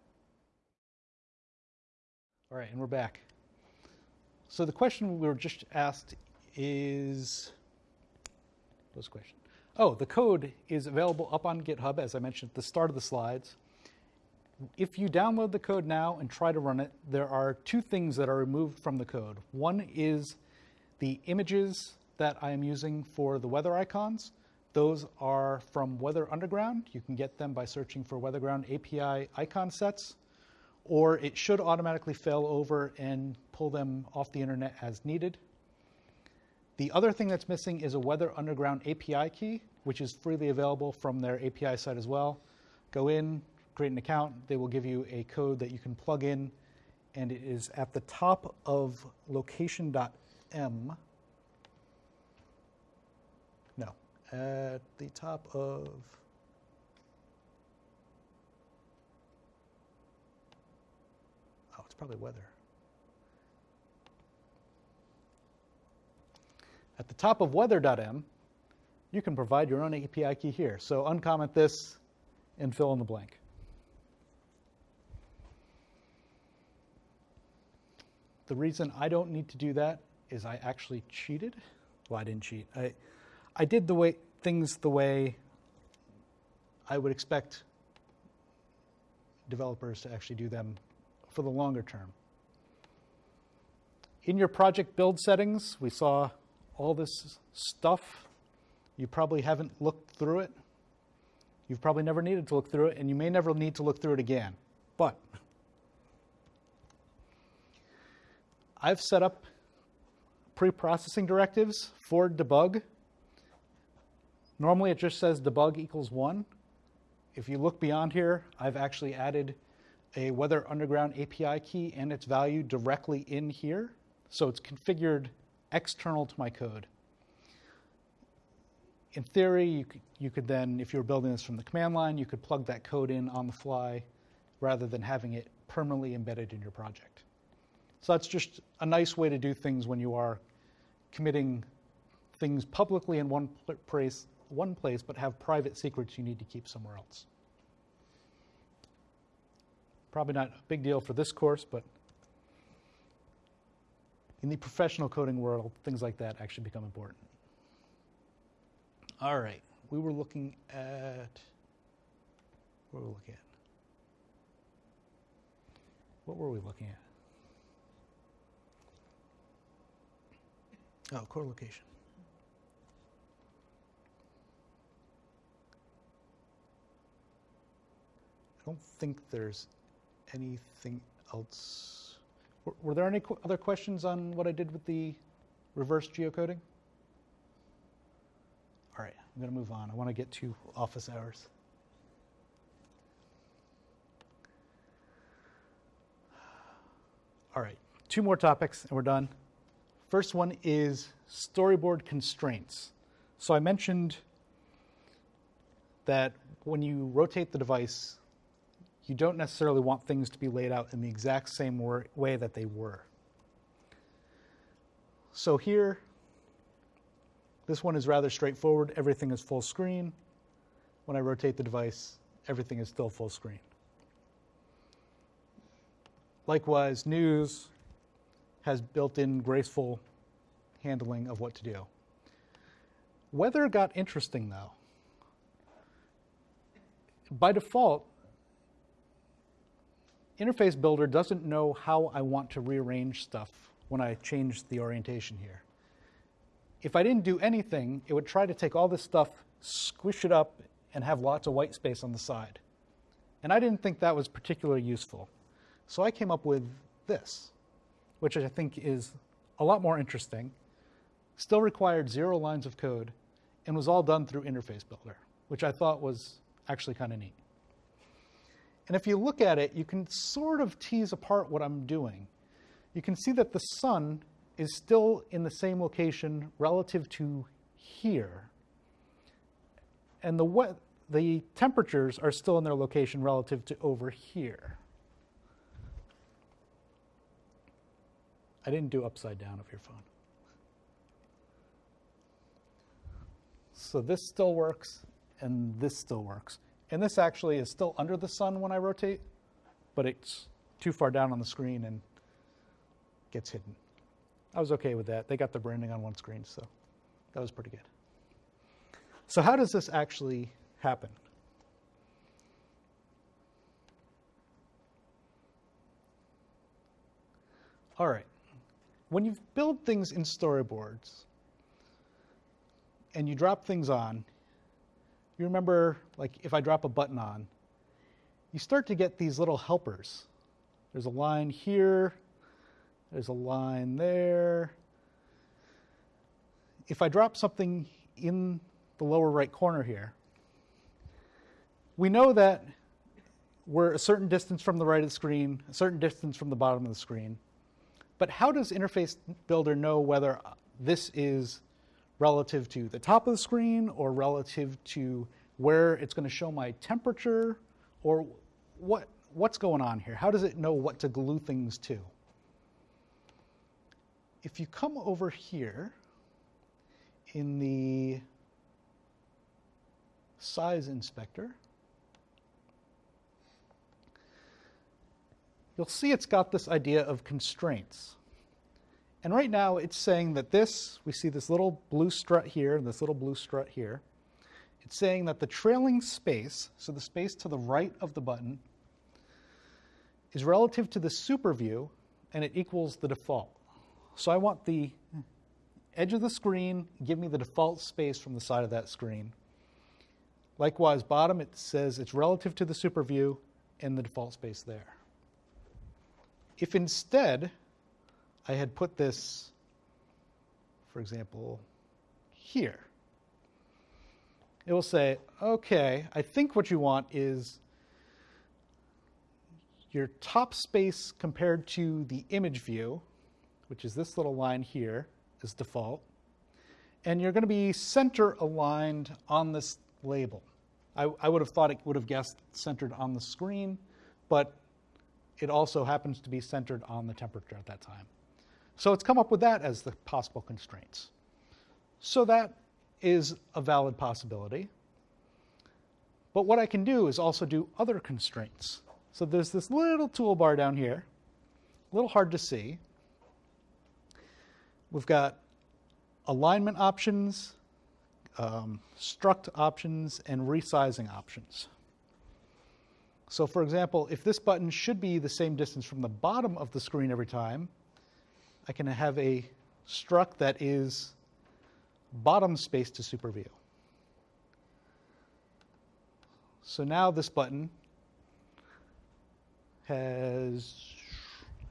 All right, and we're back. So the question we were just asked is, what was the question? Oh, the code is available up on GitHub, as I mentioned at the start of the slides. If you download the code now and try to run it, there are two things that are removed from the code. One is the images that I am using for the weather icons. Those are from Weather Underground. You can get them by searching for Weatherground API icon sets, or it should automatically fail over and pull them off the internet as needed. The other thing that's missing is a Weather Underground API key, which is freely available from their API site as well. Go in, create an account. They will give you a code that you can plug in, and it is at the top of location.m. No, at the top of. Oh, it's probably weather. At the top of weather.m, you can provide your own API key here. So uncomment this and fill in the blank. The reason I don't need to do that is I actually cheated. Well, I didn't cheat. I, I did the way things the way I would expect developers to actually do them for the longer term. In your project build settings, we saw all this stuff. You probably haven't looked through it. You've probably never needed to look through it, and you may never need to look through it again. But I've set up pre-processing directives for debug. Normally it just says debug equals one. If you look beyond here, I've actually added a Weather Underground API key and its value directly in here. So it's configured external to my code. In theory, you could, you could then, if you were building this from the command line, you could plug that code in on the fly rather than having it permanently embedded in your project. So that's just a nice way to do things when you are committing things publicly in one place, one place, but have private secrets you need to keep somewhere else. Probably not a big deal for this course, but in the professional coding world, things like that actually become important. All right, we were looking at what were we looking at? What were we looking at? Oh, core location. Don't think there's anything else. Were, were there any qu- other questions on what I did with the reverse geocoding? All right, I'm going to move on. I want to get to office hours. All right, two more topics and we're done. First one is storyboard constraints. So I mentioned that when you rotate the device, you don't necessarily want things to be laid out in the exact same way that they were. So here, this one is rather straightforward. Everything is full screen. When I rotate the device, everything is still full screen. Likewise, news has built in graceful handling of what to do. Weather got interesting though. By default, Interface Builder doesn't know how I want to rearrange stuff when I change the orientation here. If I didn't do anything, it would try to take all this stuff, squish it up, and have lots of white space on the side. And I didn't think that was particularly useful. So I came up with this, which I think is a lot more interesting, still required zero lines of code, and was all done through Interface Builder, which I thought was actually kind of neat. And if you look at it, you can sort of tease apart what I'm doing. You can see that the sun is still in the same location relative to here. And the, we- the temperatures are still in their location relative to over here. I didn't do upside down of your phone. So this still works, and this still works. And this actually is still under the sun when I rotate, but it's too far down on the screen and gets hidden. I was okay with that. They got the branding on one screen, so that was pretty good. So how does this actually happen? All right. When you build things in storyboards and you drop things on, you remember, like, if I drop a button on, you start to get these little helpers. There's a line here, there's a line there. If I drop something in the lower right corner here, we know that we're a certain distance from the right of the screen, a certain distance from the bottom of the screen. But how does Interface Builder know whether this is relative to the top of the screen or relative to where it's going to show my temperature or what what's going on here? How does it know what to glue things to? If you come over here in the size inspector, you'll see it's got this idea of constraints. And right now it's saying that this, we see this little blue strut here and this little blue strut here. It's saying that the trailing space, so the space to the right of the button, is relative to the super view and it equals the default. So I want the edge of the screen, give me the default space from the side of that screen. Likewise, bottom, it says it's relative to the super view and the default space there. If instead I had put this, for example, here, it will say, okay, I think what you want is your top space compared to the image view, which is this little line here, is default. And you're going to be center aligned on this label. I, I would have thought it would have guessed centered on the screen, but it also happens to be centered on the temperature at that time. So it's come up with that as the possible constraints. So that is a valid possibility. But what I can do is also do other constraints. So there's this little toolbar down here, a little hard to see. We've got alignment options, um, strut options, and resizing options. So for example, if this button should be the same distance from the bottom of the screen every time, I can have a strut that is bottom space to super view. So now this button has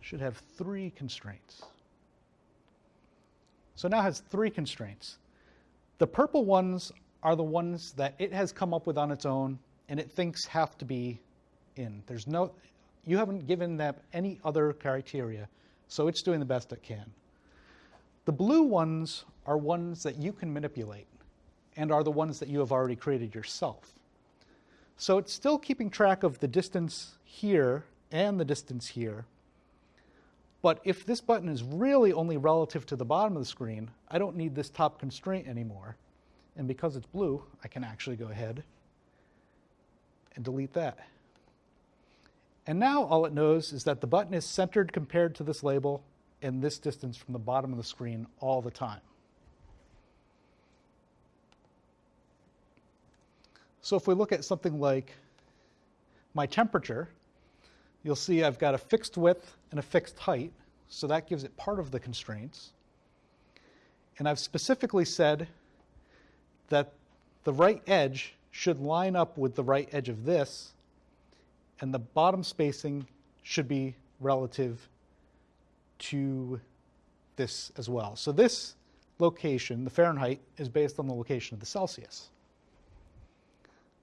should have three constraints. So now has three constraints. The purple ones are the ones that it has come up with on its own and it thinks have to be in. There's no you haven't given them any other criteria, so it's doing the best it can. The blue ones are ones that you can manipulate. and are the ones that you have already created yourself. So it's still keeping track of the distance here and the distance here. But if this button is really only relative to the bottom of the screen, I don't need this top constraint anymore. And because it's blue, I can actually go ahead and delete that. And now all it knows is that the button is centered compared to this label and this distance from the bottom of the screen all the time. So if we look at something like my temperature, you'll see I've got a fixed width and a fixed height, so that gives it part of the constraints. And I've specifically said that the right edge should line up with the right edge of this, and the bottom spacing should be relative to this as well. So this location, the Fahrenheit, is based on the location of the Celsius.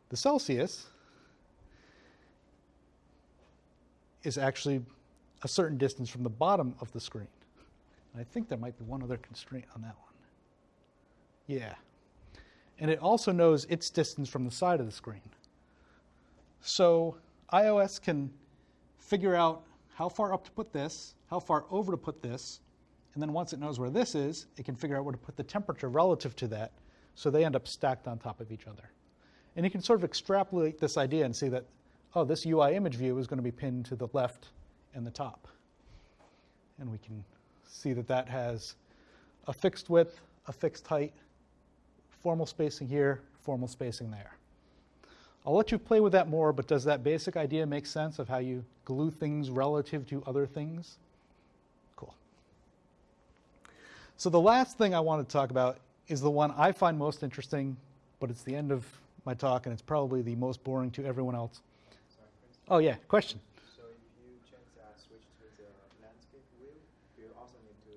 The Celsius is actually a certain distance from the bottom of the screen. And I think there might be one other constraint on that one. Yeah. And it also knows its distance from the side of the screen. So iOS can figure out how far up to put this, how far over to put this, and then once it knows where this is, it can figure out where to put the temperature relative to that, so they end up stacked on top of each other. And you can sort of extrapolate this idea and see that, oh, this UI image view is going to be pinned to the left and the top. And we can see that that has a fixed width, a fixed height, formal spacing here, formal spacing there. I'll let you play with that more, but does that basic idea make sense of how you glue things relative to other things? Cool. So the last thing I want to talk about is the one I find most interesting, but it's the end of my talk, and it's probably the most boring to everyone else. Sorry, Oh, yeah, question. So if you change that switch to the landscape view, you also need to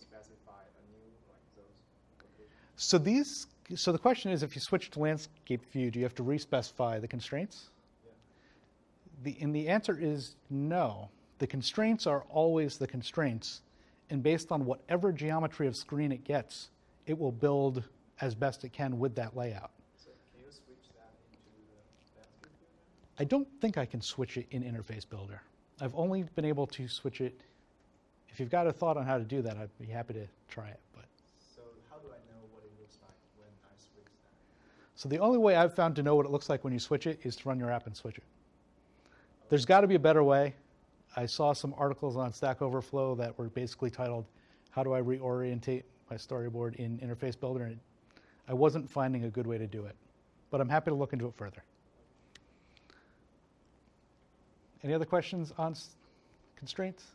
specify a new like those locations. So these, so the question is, if you switch to landscape view, do you have to respecify the constraints? Yeah. The, and the answer is no. The constraints are always the constraints, and based on whatever geometry of screen it gets, it will build as best it can with that layout. So can you switch that into landscape view? I don't think I can switch it in Interface Builder. I've only been able to switch it. If you've got a thought on how to do that, I'd be happy to try it. But So how do I know what it looks like when I switch that? So the only way I've found to know what it looks like when you switch it is to run your app and switch it. There's got to be a better way. I saw some articles on Stack Overflow that were basically titled "How do I reorientate my storyboard in Interface Builder?" and I wasn't finding a good way to do it. But I'm happy to look into it further. Any other questions on constraints?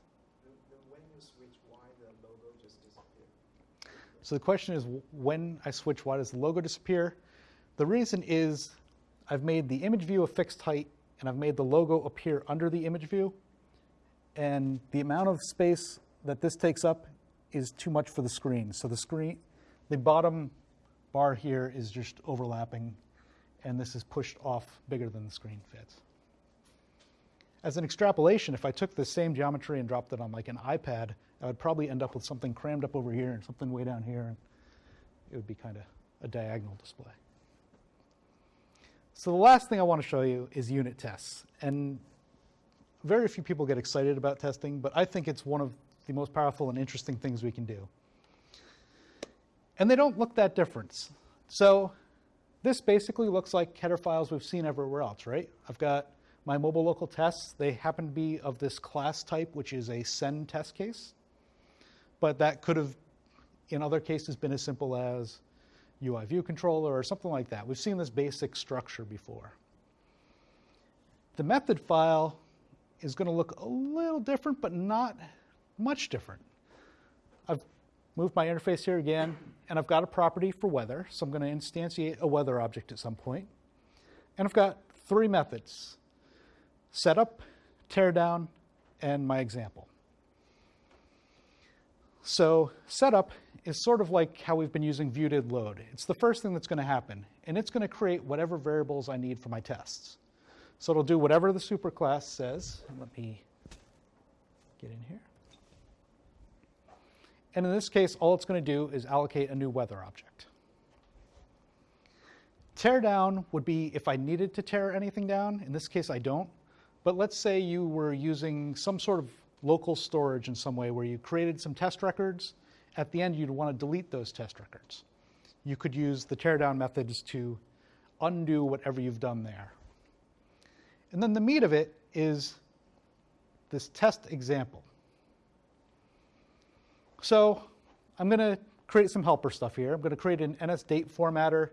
So the question is, when I switch, why does the logo disappear? The reason is I've made the image view a fixed height, and I've made the logo appear under the image view. And the amount of space that this takes up is too much for the screen. So the screen, the bottom bar here is just overlapping, and this is pushed off bigger than the screen fits. As an extrapolation, if I took the same geometry and dropped it on like an iPad, I would probably end up with something crammed up over here and something way down here, and it would be kind of a diagonal display. So the last thing I want to show you is unit tests. And very few people get excited about testing, but I think it's one of the most powerful and interesting things we can do. And they don't look that different. So this basically looks like header files we've seen everywhere else, right? I've got my mobile local tests. They happen to be of this class type, which is a SenTestCase. But that could have, in other cases, been as simple as UI view controller or something like that. We've seen this basic structure before. The method file is going to look a little different, but not much different. I've moved my interface here again, and I've got a property for weather, so I'm going to instantiate a weather object at some point. And I've got three methods setup, teardown, and my example. So setup is sort of like how we've been using view did load. It's the first thing that's going to happen, and it's going to create whatever variables I need for my tests. So it'll do whatever the superclass says. Let me get in here. And in this case, all it's going to do is allocate a new weather object. Tear down would be if I needed to tear anything down. In this case, I don't. But let's say you were using some sort of local storage in some way where you created some test records. At the end, you'd want to delete those test records. You could use the teardown methods to undo whatever you've done there. And then the meat of it is this test example. So I'm going to create some helper stuff here. I'm going to create an NSDate formatter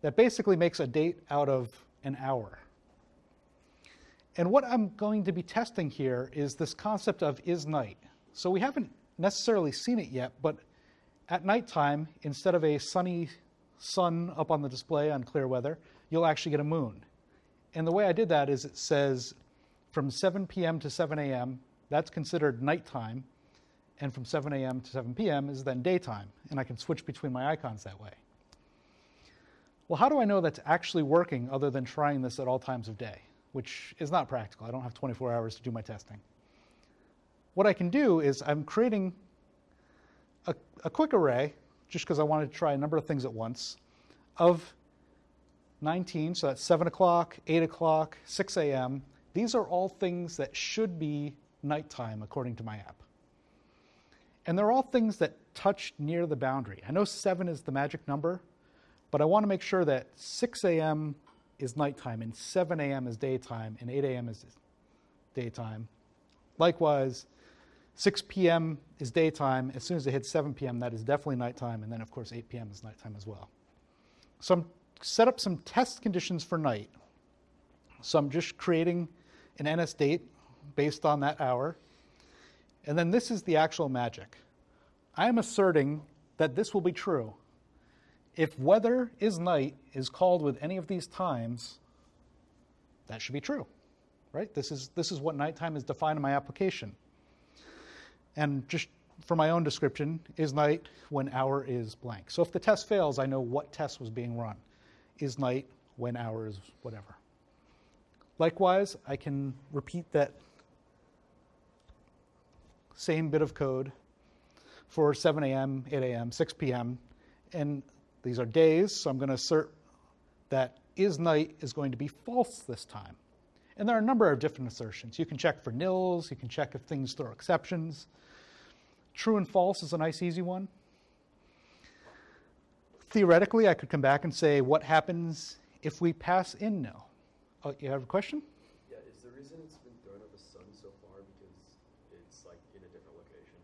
that basically makes a date out of an hour. And what I'm going to be testing here is this concept of is night. So we haven't necessarily seen it yet, but at nighttime, instead of a sunny sun up on the display on clear weather, you'll actually get a moon. And the way I did that is it says from 7 p.m. to 7 a.m., that's considered nighttime, and from 7 a.m. to 7 p.m. is then daytime, and I can switch between my icons that way. Well, how do I know that's actually working other than trying this at all times of day, which is not practical. I don't have 24 hours to do my testing. What I can do is I'm creating a, a quick array, just because I wanted to try a number of things at once, of 19, so that's 7 o'clock, 8 o'clock, 6 a.m. These are all things that should be nighttime according to my app. And they're all things that touch near the boundary. I know 7 is the magic number, but I want to make sure that 6 a.m. is nighttime and 7 a.m. is daytime and 8 a.m. is daytime. Likewise, 6 p.m. is daytime. As soon as it hits 7 p.m., that is definitely nighttime. And then, of course, 8 p.m. is nighttime as well. So I'm set up some test conditions for night. So I'm just creating an NSDate based on that hour. And then this is the actual magic. I am asserting that this will be true. If weather is night is called with any of these times, that should be true, right? This is, this is what nighttime is defined in my application. And just for my own description, is night when hour is blank. So if the test fails, I know what test was being run. Is night when hour is whatever. Likewise, I can repeat that same bit of code for 7 a.m., 8 a.m., 6 p.m., and these are days, so I'm going to assert that is night is going to be false this time. And there are a number of different assertions. You can check for nils, you can check if things throw exceptions. True and false is a nice, easy one. Theoretically, I could come back and say, what happens if we pass in nil? Oh, you have a question? Yeah, is the reason it's been thrown up a sun so far because it's like in a different location?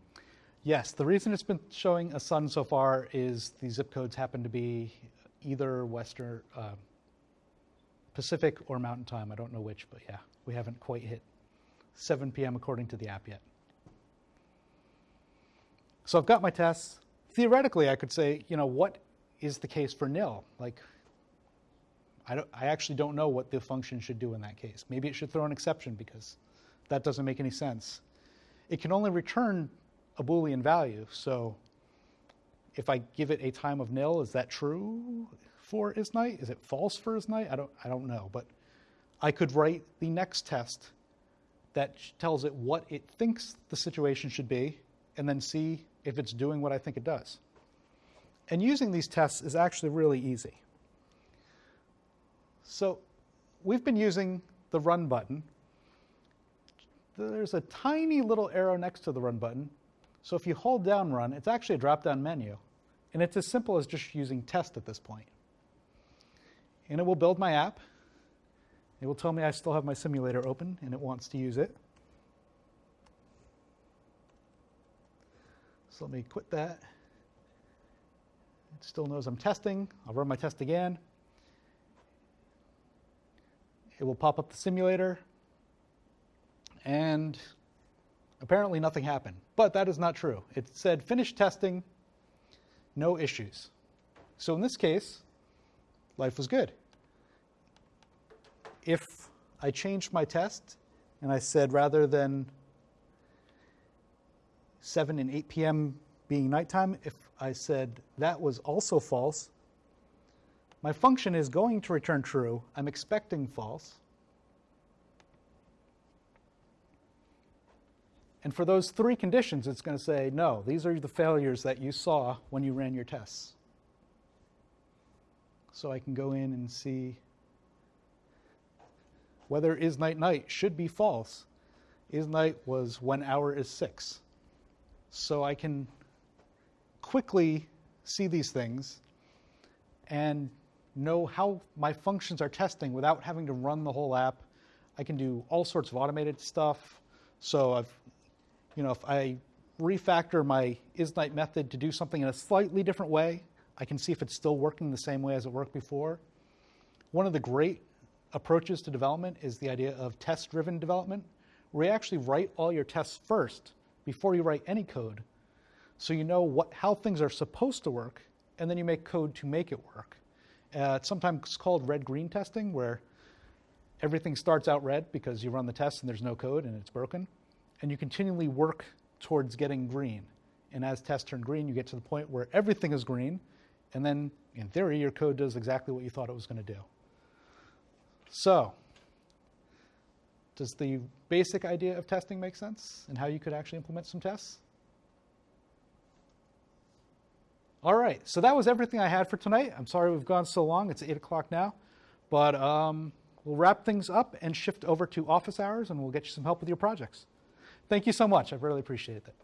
Yes, the reason it's been showing a sun so far is the zip codes happen to be either Western, uh, Pacific or Mountain Time. I don't know which, but yeah, we haven't quite hit 7 p.m. according to the app yet. So I've got my tests. Theoretically, I could say, you know, what is the case for nil? Like, I, don't, I actually don't know what the function should do in that case. Maybe it should throw an exception because that doesn't make any sense. It can only return a Boolean value. So if I give it a time of nil, is that true for is night? Is it false for is night? I don't, I don't know. But I could write the next test that tells it what it thinks the situation should be and then see if it's doing what I think it does. And using these tests is actually really easy. So we've been using the run button. There's a tiny little arrow next to the run button. So if you hold down run, it's actually a drop down menu. And it's as simple as just using test at this point. And it will build my app. It will tell me I still have my simulator open and it wants to use it. So let me quit that. It still knows I'm testing. I'll run my test again. It will pop up the simulator. And apparently nothing happened. But that is not true. It said finish testing, no issues. So in this case, life was good. If I changed my test and I said rather than 7 and 8 p.m. being nighttime, if I said that was also false, my function is going to return true. I'm expecting false. And for those three conditions, it's going to say, no, these are the failures that you saw when you ran your tests. So I can go in and see whether is night night should be false. Is night was when hour is six. So I can quickly see these things and know how my functions are testing without having to run the whole app. I can do all sorts of automated stuff. So I've, you know, if I refactor my isNight method to do something in a slightly different way, I can see if it's still working the same way as it worked before. One of the great approaches to development is the idea of test-driven development, where you actually write all your tests first before you write any code, so you know what, how things are supposed to work, and then you make code to make it work. Uh, it's sometimes called red-green testing, where everything starts out red because you run the test and there's no code and it's broken, and you continually work towards getting green. And as tests turn green, you get to the point where everything is green, and then in theory, your code does exactly what you thought it was going to do. So, does the basic idea of testing make sense and how you could actually implement some tests? All right, so that was everything I had for tonight. I'm sorry we've gone so long. It's 8 o'clock now. But um, we'll wrap things up and shift over to office hours, and we'll get you some help with your projects. Thank you so much. I really appreciate it.